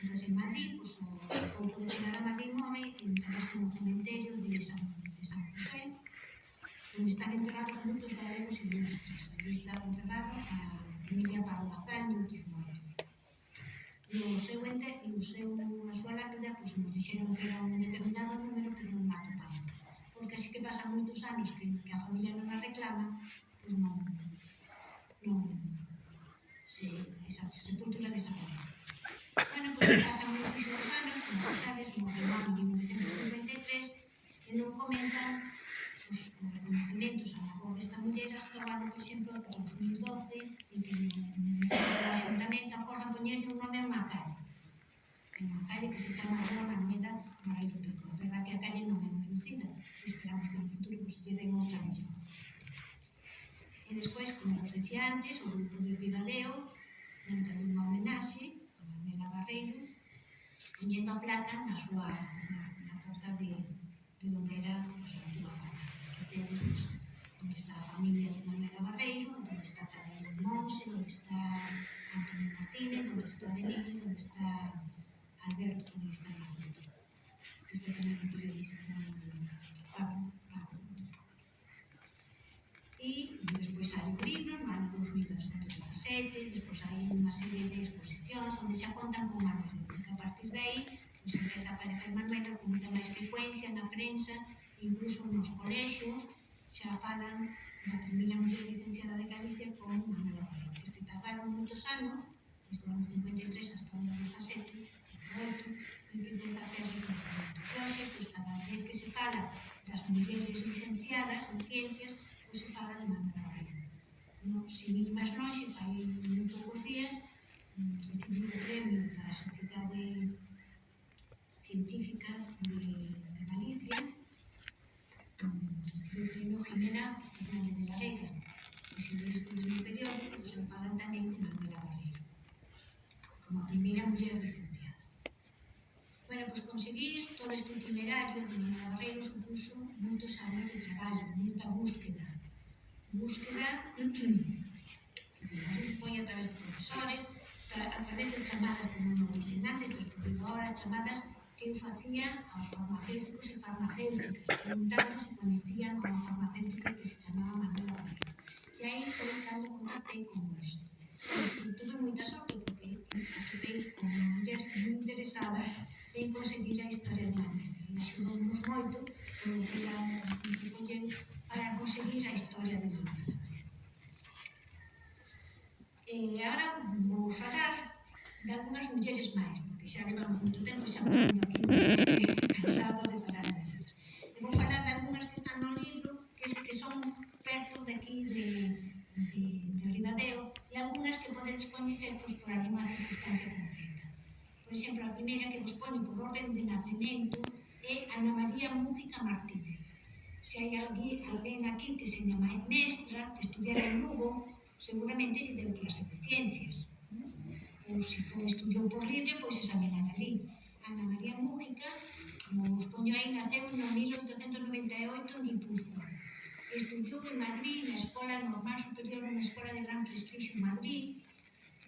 Entón, en Madrid, pues, o pouco de chegar a Madrid morre e enterrarse no cementerio de San, de San José, onde están enterrados moitos galegos ilustres. Ali está enterrado a Emilia Pablo Bazán e outros moitos. No seu ente, no seu, a súa lápida, pues, nos dixeron que era un determinado número, pero non mato para porque así que pasan moitos anos que, que a familia non a reclama non, non se esa, se sepultura desaparece. Bueno, pois pues, pasan moitísimos anos, como sabes, morreu en 1953, e non comentan os, os reconhecementos a labor desta muller hasta o ano, por exemplo, 2012, e que o Ayuntamento acordan poñerle un nome a unha calle. Hai unha calle que se chama Rua Manuela Barreiro Pico. A verdad que a calle non é moi conocida, esperamos que no futuro pues, lle den outra millón. E despois, como vos decía antes, o grupo de Ribadeo, dentro dunha homenaxe a Manuela Barreiro, poñendo a placa na súa na, na porta de, de onde era pues, a antiga farmacia, que tedes pois, pues, onde está a familia de Manuela Barreiro, onde está Tadeo Monse, onde está Antonio Martínez, onde está Benito, onde está Alberto, tamén está na foto. Isto tamén o utilizan na, e despois hai un libro no ano 2217 despois hai unha serie de exposicións onde xa contan con Manuela que a partir de aí pues, empeza a aparecer Manuela con moita máis frecuencia na prensa incluso nos colexios xa falan da primeira muller licenciada de Galicia con Manuela é dicir, que tardaron moitos anos desde o ano 53 hasta o ano 17 18 en que empeza a ter reconhecimentos e hoxe, pois, cada vez que se fala das mulleres licenciadas en ciencias que se fala de memoria. Non, se vin máis longe, fai un poucos días, recibí o premio da Sociedade Científica de, de Galicia, mm, recibí o premio Jimena Fernández de la Vega, e se vin estudos no periódico, se falan tamén de Manuela Barreiro, como a primeira muller licenciada. Bueno, pois pues conseguir todo este itinerario de Manuela Barreiro supuso moitos anos de traballo, moita búsqueda, búsqueda foi a través de profesores, a través de chamadas como non orixinantes, pois pues, digo chamadas que eu facía aos farmacéuticos e farmacéuticas, preguntando se conhecían a unha farmacéutica que se chamaba Manuela Moreno. E aí foi cando contactei con vos. Pois, tuve moita sorte, porque acabei con unha muller moi interesada en conseguir a historia de Manuela ajudounos moito para, para conseguir a historia de Manuel E agora vou falar de algunhas mulleres máis, porque xa levamos moito tempo e xa me aquí cansado de falar de mulleres. E vou falar de algunhas que están no libro, que, que son perto de aquí de, de, de Ribadeo, e algunhas que podedes coñecer pois, por alguma circunstancia concreta. Por exemplo, a primeira que vos poño por orden de nacemento é Ana María Mújica Martínez. Se hai alguén, alguén aquí que se chama mestra, que estudiara en Lugo, seguramente lle deu clase de ciencias. Ou se foi estudiou por libre, foi se examinar ali. Ana María Mújica, como os poño aí, naceu en 1898 en Guipúzcoa. Estudiou en Madrid, na Escola Normal Superior, unha escola de gran prestigio en Madrid,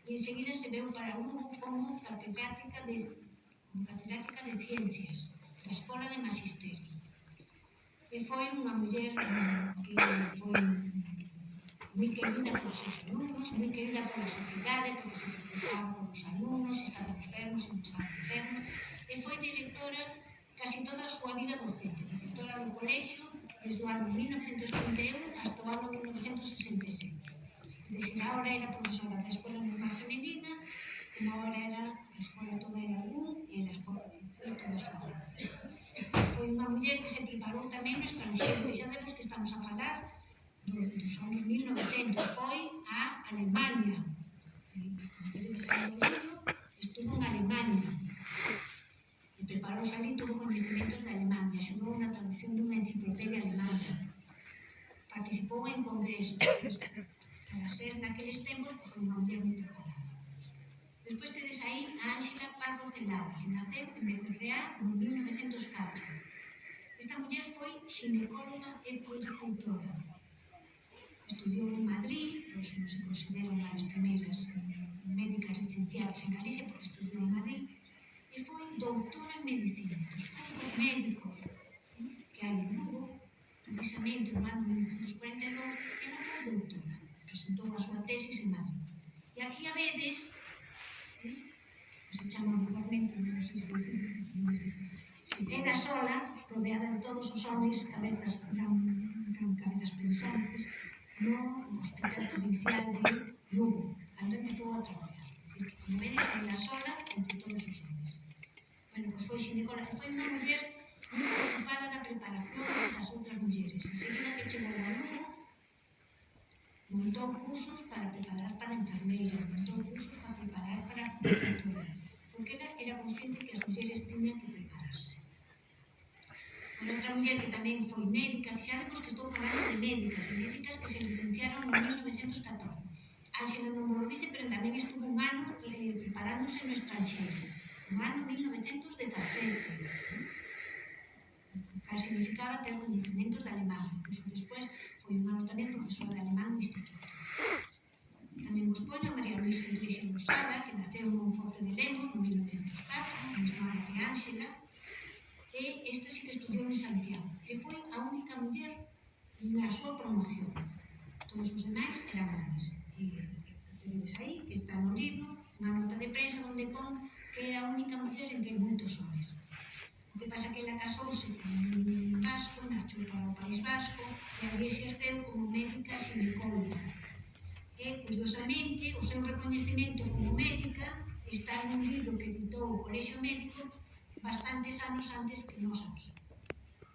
e enseguida se veu para Lugo como catedrática de, catedrática de ciencias da Escola de Magisterio. E foi unha muller eh, que foi moi querida polos seus alumnos, moi querida pola sociedade, porque se preocupaban polos alumnos, se estaban enfermos, se non estaban enfermos, e foi directora casi toda a súa vida docente, directora do colexio desde o ano 1931 hasta o ano 1967. Decir, ahora era profesora da Escola Normal Femenina, como ahora era a escola toda era un e a escola foi toda a súa vida foi unha muller que se preparou tamén no estranxeiro, e xa de que estamos a falar, do, dos anos 1900, foi a Alemania. Estuvo en Alemania. E preparouse ali, tuvo conhecimentos de Alemania, axudou na traducción dunha enciclopedia alemana. Participou en congresos, para ser naqueles tempos, pois, foi unha muller moi preparada. Despois tedes aí a Ángela Pardo Celada, que naceu en Becerreá no 1904. Esta muller foi xinecóloga e puericultora. Estudiou en Madrid, pois non se considera unha das primeiras médicas licenciadas en Galicia, porque estudiou en Madrid, e foi doutora en medicina dos poucos médicos ¿eh? que hai en Lugo, precisamente no ano 1942, ela foi doutora, presentou a súa tesis en Madrid. E aquí a vedes, ¿eh? se chama vulgarmente, non sei se ela sola, rodeada de todos os homens cabezas gran, gran cabezas pensantes no Hospital Provincial de Lugo, cando empezou a traballar. Dicir, que como ven, esa sola entre todos os homens. Bueno, pois foi xinecóloga, foi unha muller moi preocupada na preparación das outras mulleres. Enseguida que chegou a Lugo, montou cursos para preparar para enfermeira, montou cursos para preparar para porque era, era consciente que as mulleres tiñan que preparar outra muller que tamén foi médica, fixaremos que estou falando de médicas, de médicas que se licenciaron no 1914. Ángela non mo dice, pero tamén estuvo un ano eh, preparándose no estranxeiro, no ano 1917. Para significaba ter coñecementos de alemán, incluso despois foi un ano tamén profesora de alemán no instituto. Tamén vos poño a María Luisa Iglesias Losada, que naceu no Forte de Lemos no 1904, no mesmo ano que Ángela, e este sí que estudiou en Santiago e foi a única muller na súa promoción. Todos os demais eran homens. E, e tedes aí, que está no libro, unha nota de prensa onde pon que é a única muller entre moitos homens. O que pasa que ela casouse con un vasco, marchou para o País Vasco, e ali exerceu como médica sinecóloga. E, curiosamente, o seu reconhecimento como médica está nun libro que editou o Colexio Médico bastantes anos antes que nos aquí.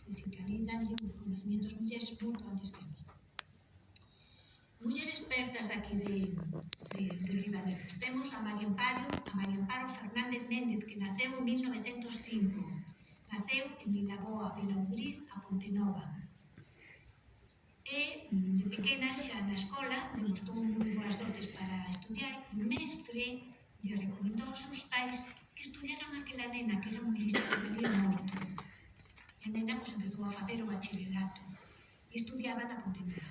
É dicir, que ali danlle os conocimientos mulleres moito antes que nos. Mulleres expertas aquí de, de, de Ribadeiros. Temos a María Amparo, a María Amparo Fernández Méndez, que naceu en 1905. Naceu en Vilaboa, Vilaudriz, a Pontenova. E de pequena xa na escola demostrou moi boas dotes para estudiar e o mestre lle recomendou aos seus pais que estudiaran aquela nena que era moi lista, que valía moito. E a nena pois, empezou a facer o bachillerato e estudiaba na Pontevedra.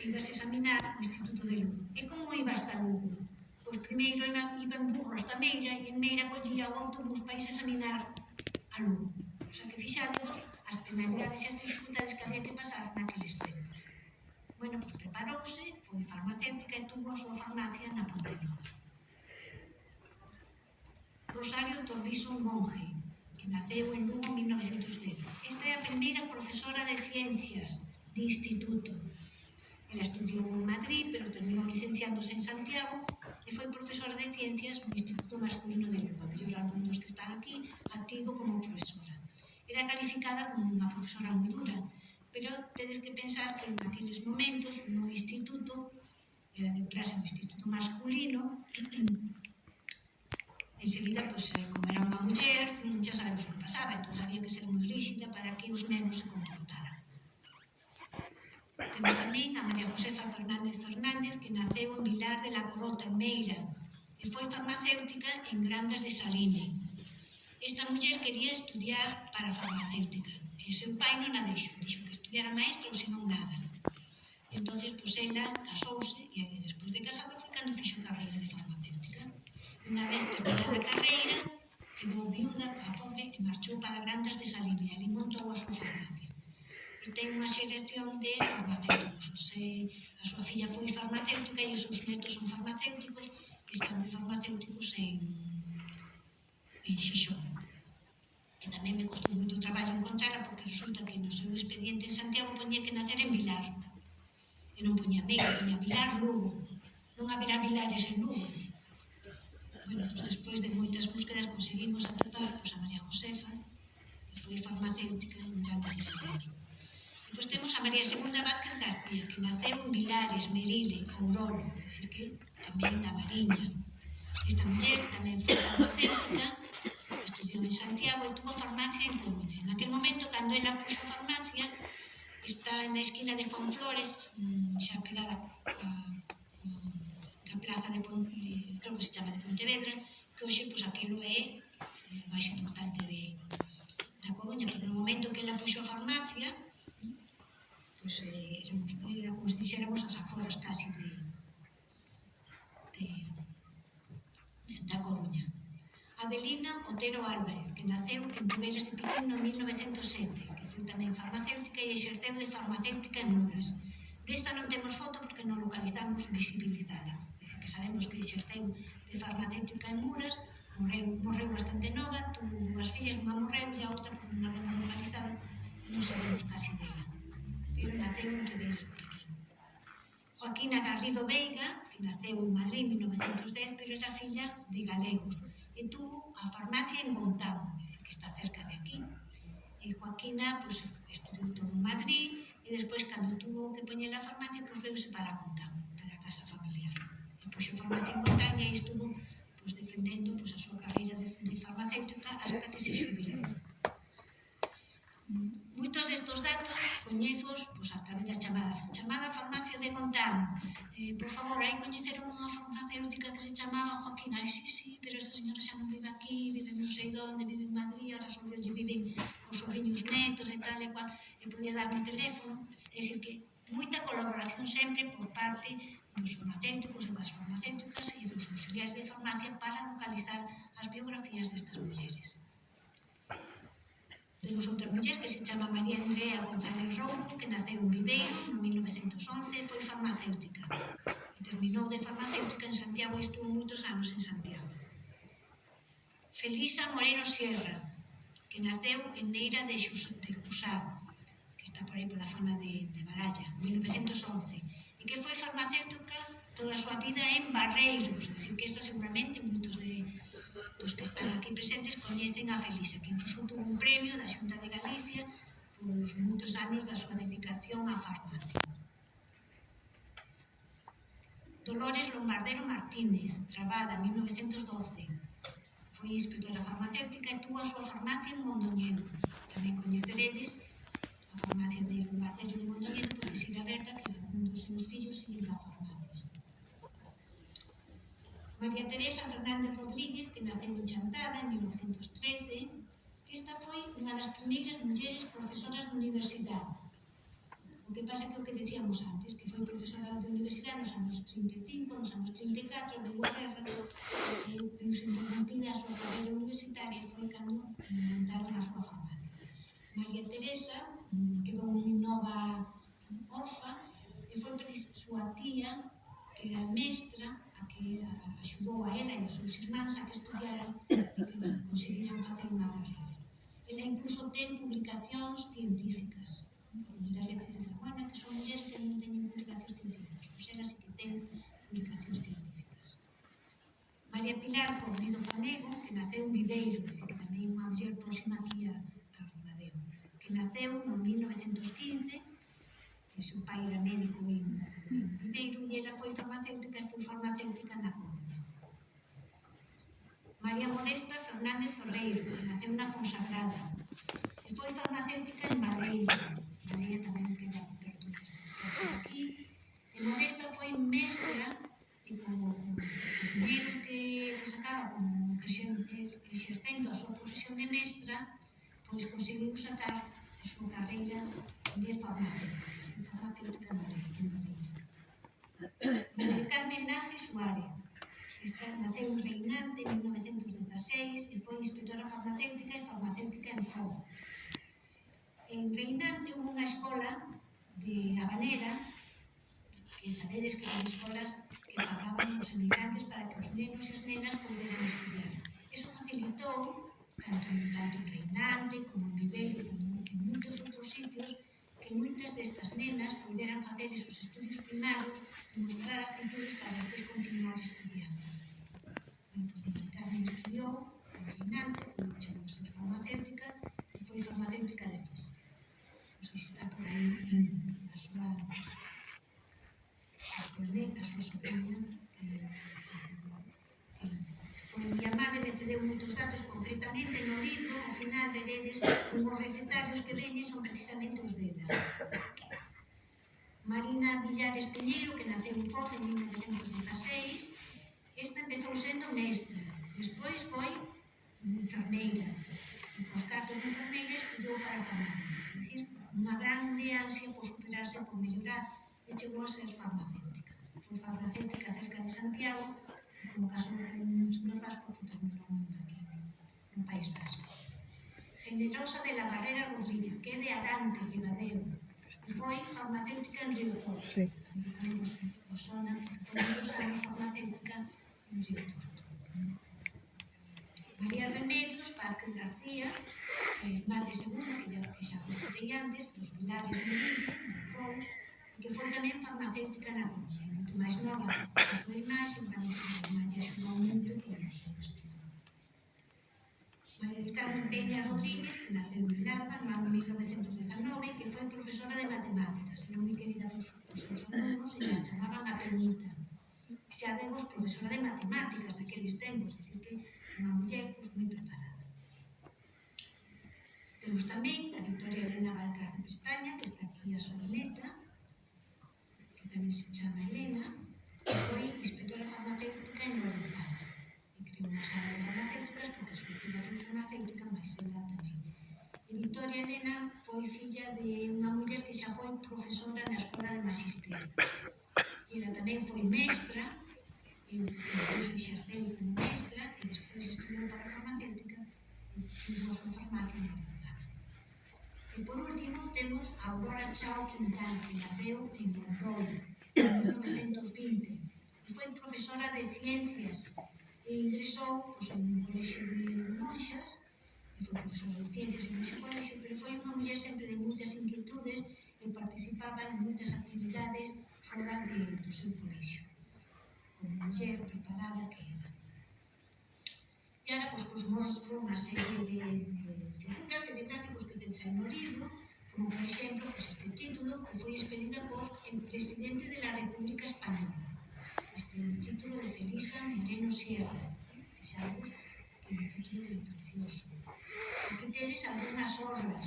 E ibas examinar o Instituto de Lugo. E como iba hasta Lugo? Pois primeiro iba, iba en burro hasta Meira e en Meira collía o autobús para examinar a Lugo. O sea que fixademos as penalidades e as dificultades que había que pasar naqueles tempos. Bueno, pois preparouse, foi farmacéutica e tuvo a súa farmacia na Pontevedra. Rosario Torriso Monge, que naceu en Lugo en 1910. Esta é a primeira profesora de ciencias de instituto. Ela estudiou en Madrid, pero terminou licenciándose en Santiago e foi profesora de ciencias no Instituto Masculino de Lugo, mellor algún dos que están aquí, activo como profesora. Era calificada como unha profesora moi dura, pero tedes que pensar que en aqueles momentos no instituto, era de clase no instituto masculino, enseguida, pois, eh, como era unha muller, xa sabemos o que pasaba, entón había que ser moi rígida para que os nenos se comportaran. Temos tamén a María Josefa Fernández Fernández, que naceu en Vilar de la Corota, en Meira, e foi farmacéutica en Grandas de Saline. Esta muller quería estudiar para farmacéutica, e seu pai non a deixou, dixo que estudiara maestra ou senón nada. Entón, pois, ela casouse, e despois de casada foi cando fixo carreira de Unha vez terminada a carreira, quedou viuda a pobre e marchou para Grandas de Salimia, e ali montou a súa farmacia. E ten unha xeración de farmacéuticos. Se a súa filla foi farmacéutica e os seus netos son farmacéuticos, están de farmacéuticos en, en Xixón que tamén me costou moito traballo encontrarla porque resulta que no seu expediente en Santiago poñía que nacer en Vilar e non poñía Vigo, poñía Vilar Lugo non haberá Vilares en Lugo bueno, despois de moitas búsquedas conseguimos atopar pues, pois, a María Josefa, que foi farmacéutica en grandes desigualdades. Depois temos a María Segunda Vázquez García, que naceu en Vilares, Merile, Ourolo, decir que tamén da Mariña. Esta muller tamén foi farmacéutica, estudiou en Santiago e tuvo farmacia en Coruña. En aquel momento, cando ela puxo farmacia, está na esquina de Juan Flores, mm, xa pegada a plaza de, de creo que se chama de Pontevedra, que hoxe pois, aquilo é máis importante de, da Coruña, pero no momento que ela puxo a farmacia, pois eh, éramos, eh, era como se dixéramos as aforas casi de, de, de da Coruña. Adelina Otero Álvarez, que naceu en Primeiros de Piquín no 1907, que foi tamén farmacéutica e exerceu de farmacéutica en Muras. Desta non temos foto porque non localizamos visibilizala que sabemos que exerceu de farmacéutica en Muras, morreu, morreu bastante nova, tuvo dúas fillas, unha morreu e a outra por unha dema localizada, non sabemos casi dela. Pero naceu en Ribeiras de Pequín. Joaquina Garrido Veiga, que naceu en Madrid en 1910, pero era filla de galegos, e tuvo a farmacia en Gontau, que está cerca de aquí. E Joaquina pues, estudou todo en Madrid, e despois, cando tuvo que poñer a farmacia, pues, veuse para Gontau, para a casa familiar fixo farmacia en Cotaña e estuvo pois, defendendo pois, a súa carreira de, de farmacéutica hasta que se xubilou. Moitos destos datos coñezos pois, a través da chamada, chamada farmacia de Contán. Eh, por favor, aí coñeceron unha farmacéutica que se chamaba Joaquín Ai, sí, sí, pero esta señora xa non vive aquí, vive non sei onde, vive en Madrid, ahora sobre viven os sobrinhos netos e tal e cual, e podía darme o teléfono. É dicir, que moita colaboración sempre por parte para localizar as biografías destas mulleres. Temos outra muller que se chama María Andrea González Roume, que naceu en Viveiro no 1911 foi farmacéutica. E terminou de farmacéutica en Santiago e estuvo moitos anos en Santiago. Felisa Moreno Sierra, que naceu en Neira de Cusado, que está por aí pola zona de, de Baralla, en 1911, e que foi farmacéutica toda a súa vida en Barreiros, dicir que esta seguramente moitos de, dos que están aquí presentes coñecen a Felisa, que incluso tuvo un premio da Xunta de Galicia pois moitos anos da súa dedicación á farmacia. Dolores Lombardero Martínez, trabada en 1912, foi inspectora farmacéutica e tuvo a súa farmacia en Mondoñedo. Tamén coñeceredes a farmacia de Lombardero de Mondoñedo, porque siga aberta que un dos seus fillos siga a farmacia. María Teresa Fernández Rodríguez, que naceu en Chantada en 1913, que esta foi unha das primeiras mulleres profesoras de universidade. O que pasa que o que decíamos antes, que foi profesora de universidade nos anos 35, nos anos 34, veio a guerra, eh, e veuse interrompida a súa carreira universitaria e foi cando montaron a súa farmacia. María Teresa mm, quedou moi nova orfa e foi súa tía, que era mestra, a que axudou a ela e as seus irmáns a que estudiaran e que conseguiran facer unha carreira. Ela incluso ten publicacións científicas. Moitas veces se bueno, que son mulleres que non teñen publicacións científicas, pois ela sí que ten publicacións científicas. María Pilar Cordido Fanego, que naceu en Videiro, que tamén unha muller próxima aquí a, a Rodadeo, que naceu no 1915, que seu pai era médico en Primeiro, ela foi farmacéutica e foi farmacéutica na Coruña. María Modesta Fernández Ferreiro, que naceu na Fonsagrada, e foi farmacéutica en Madeira. Madeira tamén queda perto aquí. E Modesta foi mestra e como os primeiros que, que sacaba como exercendo a súa profesión de mestra, pois conseguiu sacar a súa carreira de farmacéutica, farmacéutica en Madeira. Carmen Laje Suárez. Está, naceu en Reinante en 1916 e foi inspectora farmacéutica e farmacéutica en Foz. En Reinante houve unha escola de Habanera que sabedes que son escolas que pagaban os emigrantes para que os nenos e as nenas poderan estudiar. Eso facilitou, tanto en, tanto en Reinante como en Viveiro, como en moitos outros sitios, que moitas destas nenas poderan facer esos estudios primarios mostrar actitudes para despois continuar estudiando. Entón, de Carmen estudiou en Hernández, non chegou a ser farmacéutica, e foi farmacéutica despois. Non sei se está por aí a súa perdón, a súa sobrina, que, que foi miña madre que te deu moitos datos concretamente no libro, ao final veredes unhos recetarios que veñen son precisamente os dela. Marina Villares Piñeiro, que naceu en Foz en 1916, esta empezou sendo mestra, despois foi enfermeira, e cos cartos de enfermeira estudou para farmacéutica, é dicir, unha grande ansia por superarse, por mellorar, e chegou a ser farmacéutica. Foi farmacéutica cerca de Santiago, como caso un señor vasco, que tamén era un no País Vasco. Generosa de la Barrera Rodríguez, que é de Arante, Ribadeo, foi farmacêutica em Rio Torto. Sim. Temos foi Sona, famílias como farmacêutica em Rio Torto. Maria Remedios, Parque García, eh, Madre Segunda, que já, que xa gostei antes, dos Vilares de Linde, Pol, que foi também farmacêutica na Bolívia, muito mais nova com a súa imaxe, tamén a súa imaxe axudou moito por os seus María Carmen Peña Rodríguez, que naceu en Alba no ano 1919, que foi profesora de matemáticas, era moi querida dos, dos seus alumnos e a chamaban a Peñita. Xa demos profesora de matemáticas naqueles tempos, dicir que unha muller pois, moi preparada. Temos tamén a Victoria Elena Valcarce Pestaña, que está aquí a súa neta, que tamén se chama Elena, foi inspectora farmacéutica en Guadalajara non saben farmacéuticas porque a súa filla foi farmacéutica, mas ela tamén. E Victoria Elena foi filla de unha muller que xa foi profesora na Escola de Magisterio. Ela tamén foi mestra, e depois exerceu como mestra, e despois estudou para farmacéutica, e tivo a súa farmacia na Manzana. E por último temos a Aurora Chao Quintal, que naceu en Monroe, en 1920, e foi profesora de ciencias E ingresou pois, en un colexo de monxas, e foi profesora de ciencias en ese colexo, pero foi unha muller sempre de moitas inquietudes e participaba en moitas actividades fora de, do seu colexo. Unha muller preparada que era. E agora, pois, pois mostro unha serie de, de figuras e de gráficos que ten libro, como por exemplo, pois este título que foi expedida por el presidente de la República Española. Tiene o título de Felisa Moreno Sierra, que xa gusta, tiene título de precioso. Aquí tedes algunhas orlas.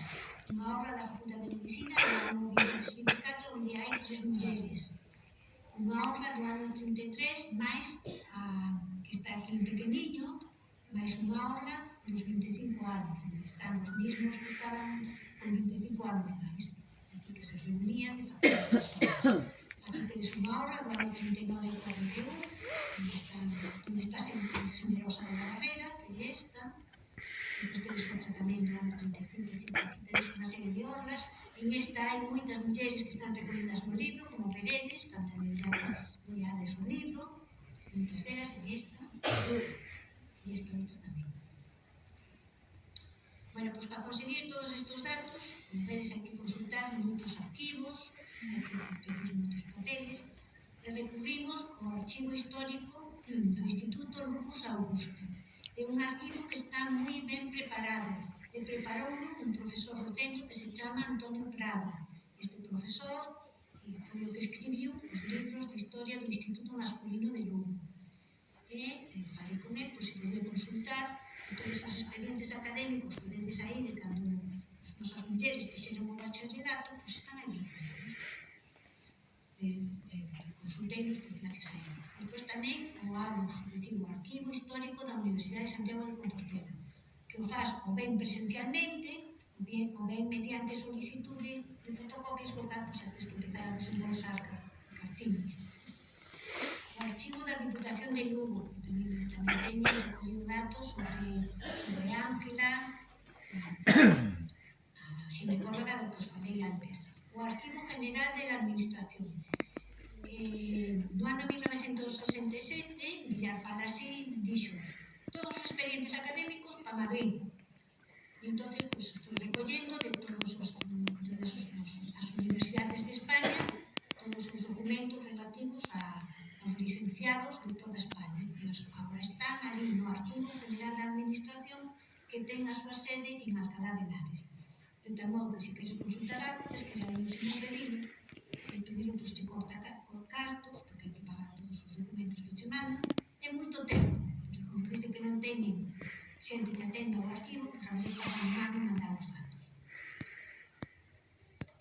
Unha obra da Facultade de Medicina do ano 1924, onde hai tres mulleres. Unha obra do ano 83, máis a que está aquí en pequeniño, máis unha de dos 25 anos, onde están os mesmos que estaban con 25 anos máis. É dicir, que se reunían e facían estas obras durante unha do ano 39 41, onde está, onde está gente generosa da barrera, que esta, depois tedes outra tamén do ano 35 e 50, tedes unha serie de obras, en esta hai moitas mulleres que están recollidas no libro, como Peredes, canta de Leades o libro, moitas delas en esta, e esta outra tamén. Bueno, pois para conseguir todos estes datos, vedes que consultar moitos arquivos, repetimos os papeles, e recurrimos ao archivo histórico do Instituto Lucas Augusto. É un arquivo que está moi ben preparado, e preparou un profesor do centro que se chama Antonio Prada. Este profesor eh, foi o que escribiu os libros de historia do Instituto Masculino de Lugo. E, e falei con ele, pois se pode consultar todos os expedientes académicos que vendes aí de cando as nosas mulleres fixeron o bacharelato, pois están aí eh, eh, consulteinos gracias a ele. Depois tamén o AUS, o Arquivo Histórico da Universidade de Santiago de Compostela, que o faz o ben presencialmente, o ben, o ben mediante solicitude de fotocopias co campus antes que empezar a desembolsar cartinos. O archivo da Diputación de Lugo, que tamén, tamén teño recollido datos sobre, sobre Ángela, a ginecóloga do que os falei antes, o Arquivo General de la Administración, eh, do ano 1967, Villar Palasí dixo todos os expedientes académicos para Madrid. E entón, pues, foi recollendo de todos os, de os, os, as universidades de España todos os documentos relativos a, aos licenciados de toda España. E os, agora están ali no Arquivo General da Administración que ten a súa sede en Alcalá de Henares. De tal modo que se queres consultar algo, tens que ir a un sin pedido e pedirlo, pois, pues, te corta cartos, porque hai que pagar todos os documentos que che mandan, é moito tempo, porque como dicen que non teñen xente que atenda o arquivo, pois habrá que pasar má e mandar os datos.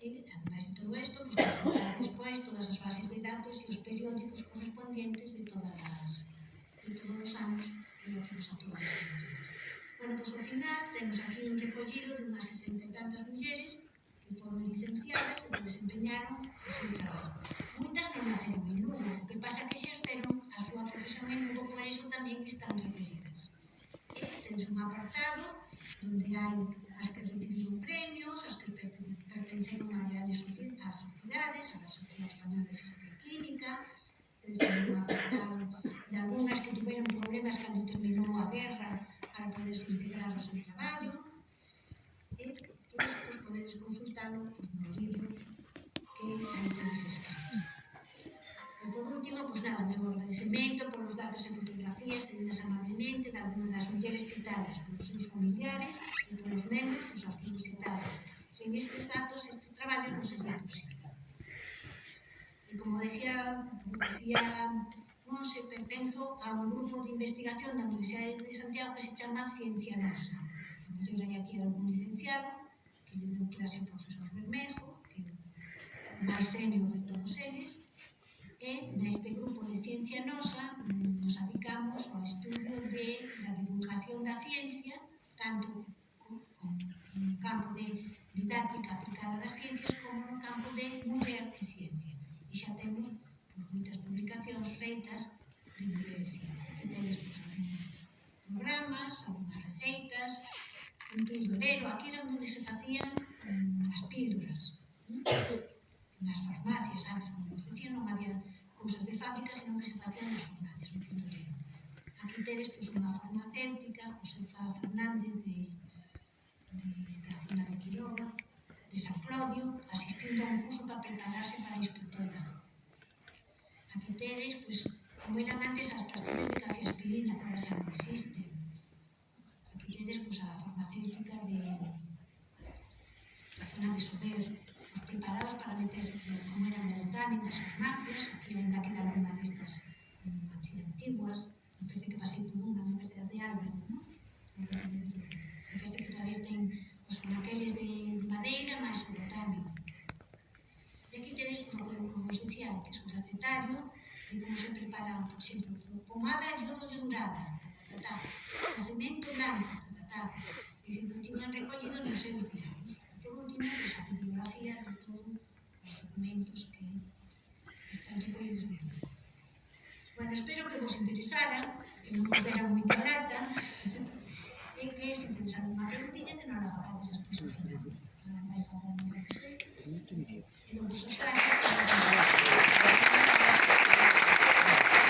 E, ademais de todo isto, pois, pues, consultar despois todas as bases de datos e os periódicos correspondientes de todas as, de todos os anos e o que nos todas as Bueno, pois ao final temos aquí un recollido de unhas 60 e tantas mulleres que foron licenciadas e que desempeñaron o seu traballo. Moitas non naceron en Lugo, o que pasa que exerceron a súa profesión en Lugo, por iso tamén están recollidas. E tens un apartado onde hai as que recibiron premios, as que pertenceron a reales sociedades, a la Sociedade Española de Física e Química, tens un apartado de algunhas que tuveron problemas cando terminou a guerra para poderse integrar ao seu traballo, e todos estes podedes consultalo no libro que aí tedes escrito. E por último, pois nada, meu agradecemento polos datos e fotografías cedidas amablemente de algunas das mulleres citadas polos seus familiares e polos membros dos arquivos citados. Sen estes datos, este traballo non sería posible. E como decía, como decía Monse, pertenzo a un grupo de investigación da Universidade de Santiago que se chama Ciencia Nosa. A mellor hai aquí algún licenciado, de un clase o profesor Bermejo, que é o máis senio de todos eles, e neste grupo de Ciencia Nosa nos adicamos ao estudo de, da divulgación da ciencia, tanto no campo de didáctica aplicada das ciencias como no campo de muller e ciencia. E xa temos pois, moitas publicacións feitas de muller e ciencia. E tenes pois, programas, algumas receitas, un pendurero, aquí era onde se facían mm, as píldoras, nas farmacias, antes, como vos dicía, non había cousas de fábrica, senón que se facían nas farmacias, un pendurero. Aquí tedes pois, unha farmacéutica, Josefa Fernández, de, de, da zona de Quiroga, de San Clodio, asistindo a un curso para prepararse para a inspectora. Aquí tedes, pois, como eran antes as pastillas de café aspirina, que agora xa non existen. Aquí tedes, pois, a farmacéutica de zona de Sober, os preparados para meter eh, como eran o TAN das farmacias, que ainda queda alguna destas eh, así antiguas, me parece que pasei por unha, me parece de Álvarez, non? Me parece que todavía ten os naqueles de, de madeira, máis o botánico. E aquí tedes, pois, o que como dicía antes, o recetario, de como se prepara, por exemplo, pomada yodo yodurada, ta, ta, ta, ta, ta, ta, ta, ta, Central que sempre tiñan recollido nos seus diarios. Por último, pues, a bibliografía de todos os documentos que están recollidos no libro. Bueno, espero que vos interesara, que non vos dera moita lata, e que se tenes alguna preguntinha que non la facades despois ao final. Nada máis favor, non vos E non vos os gracias por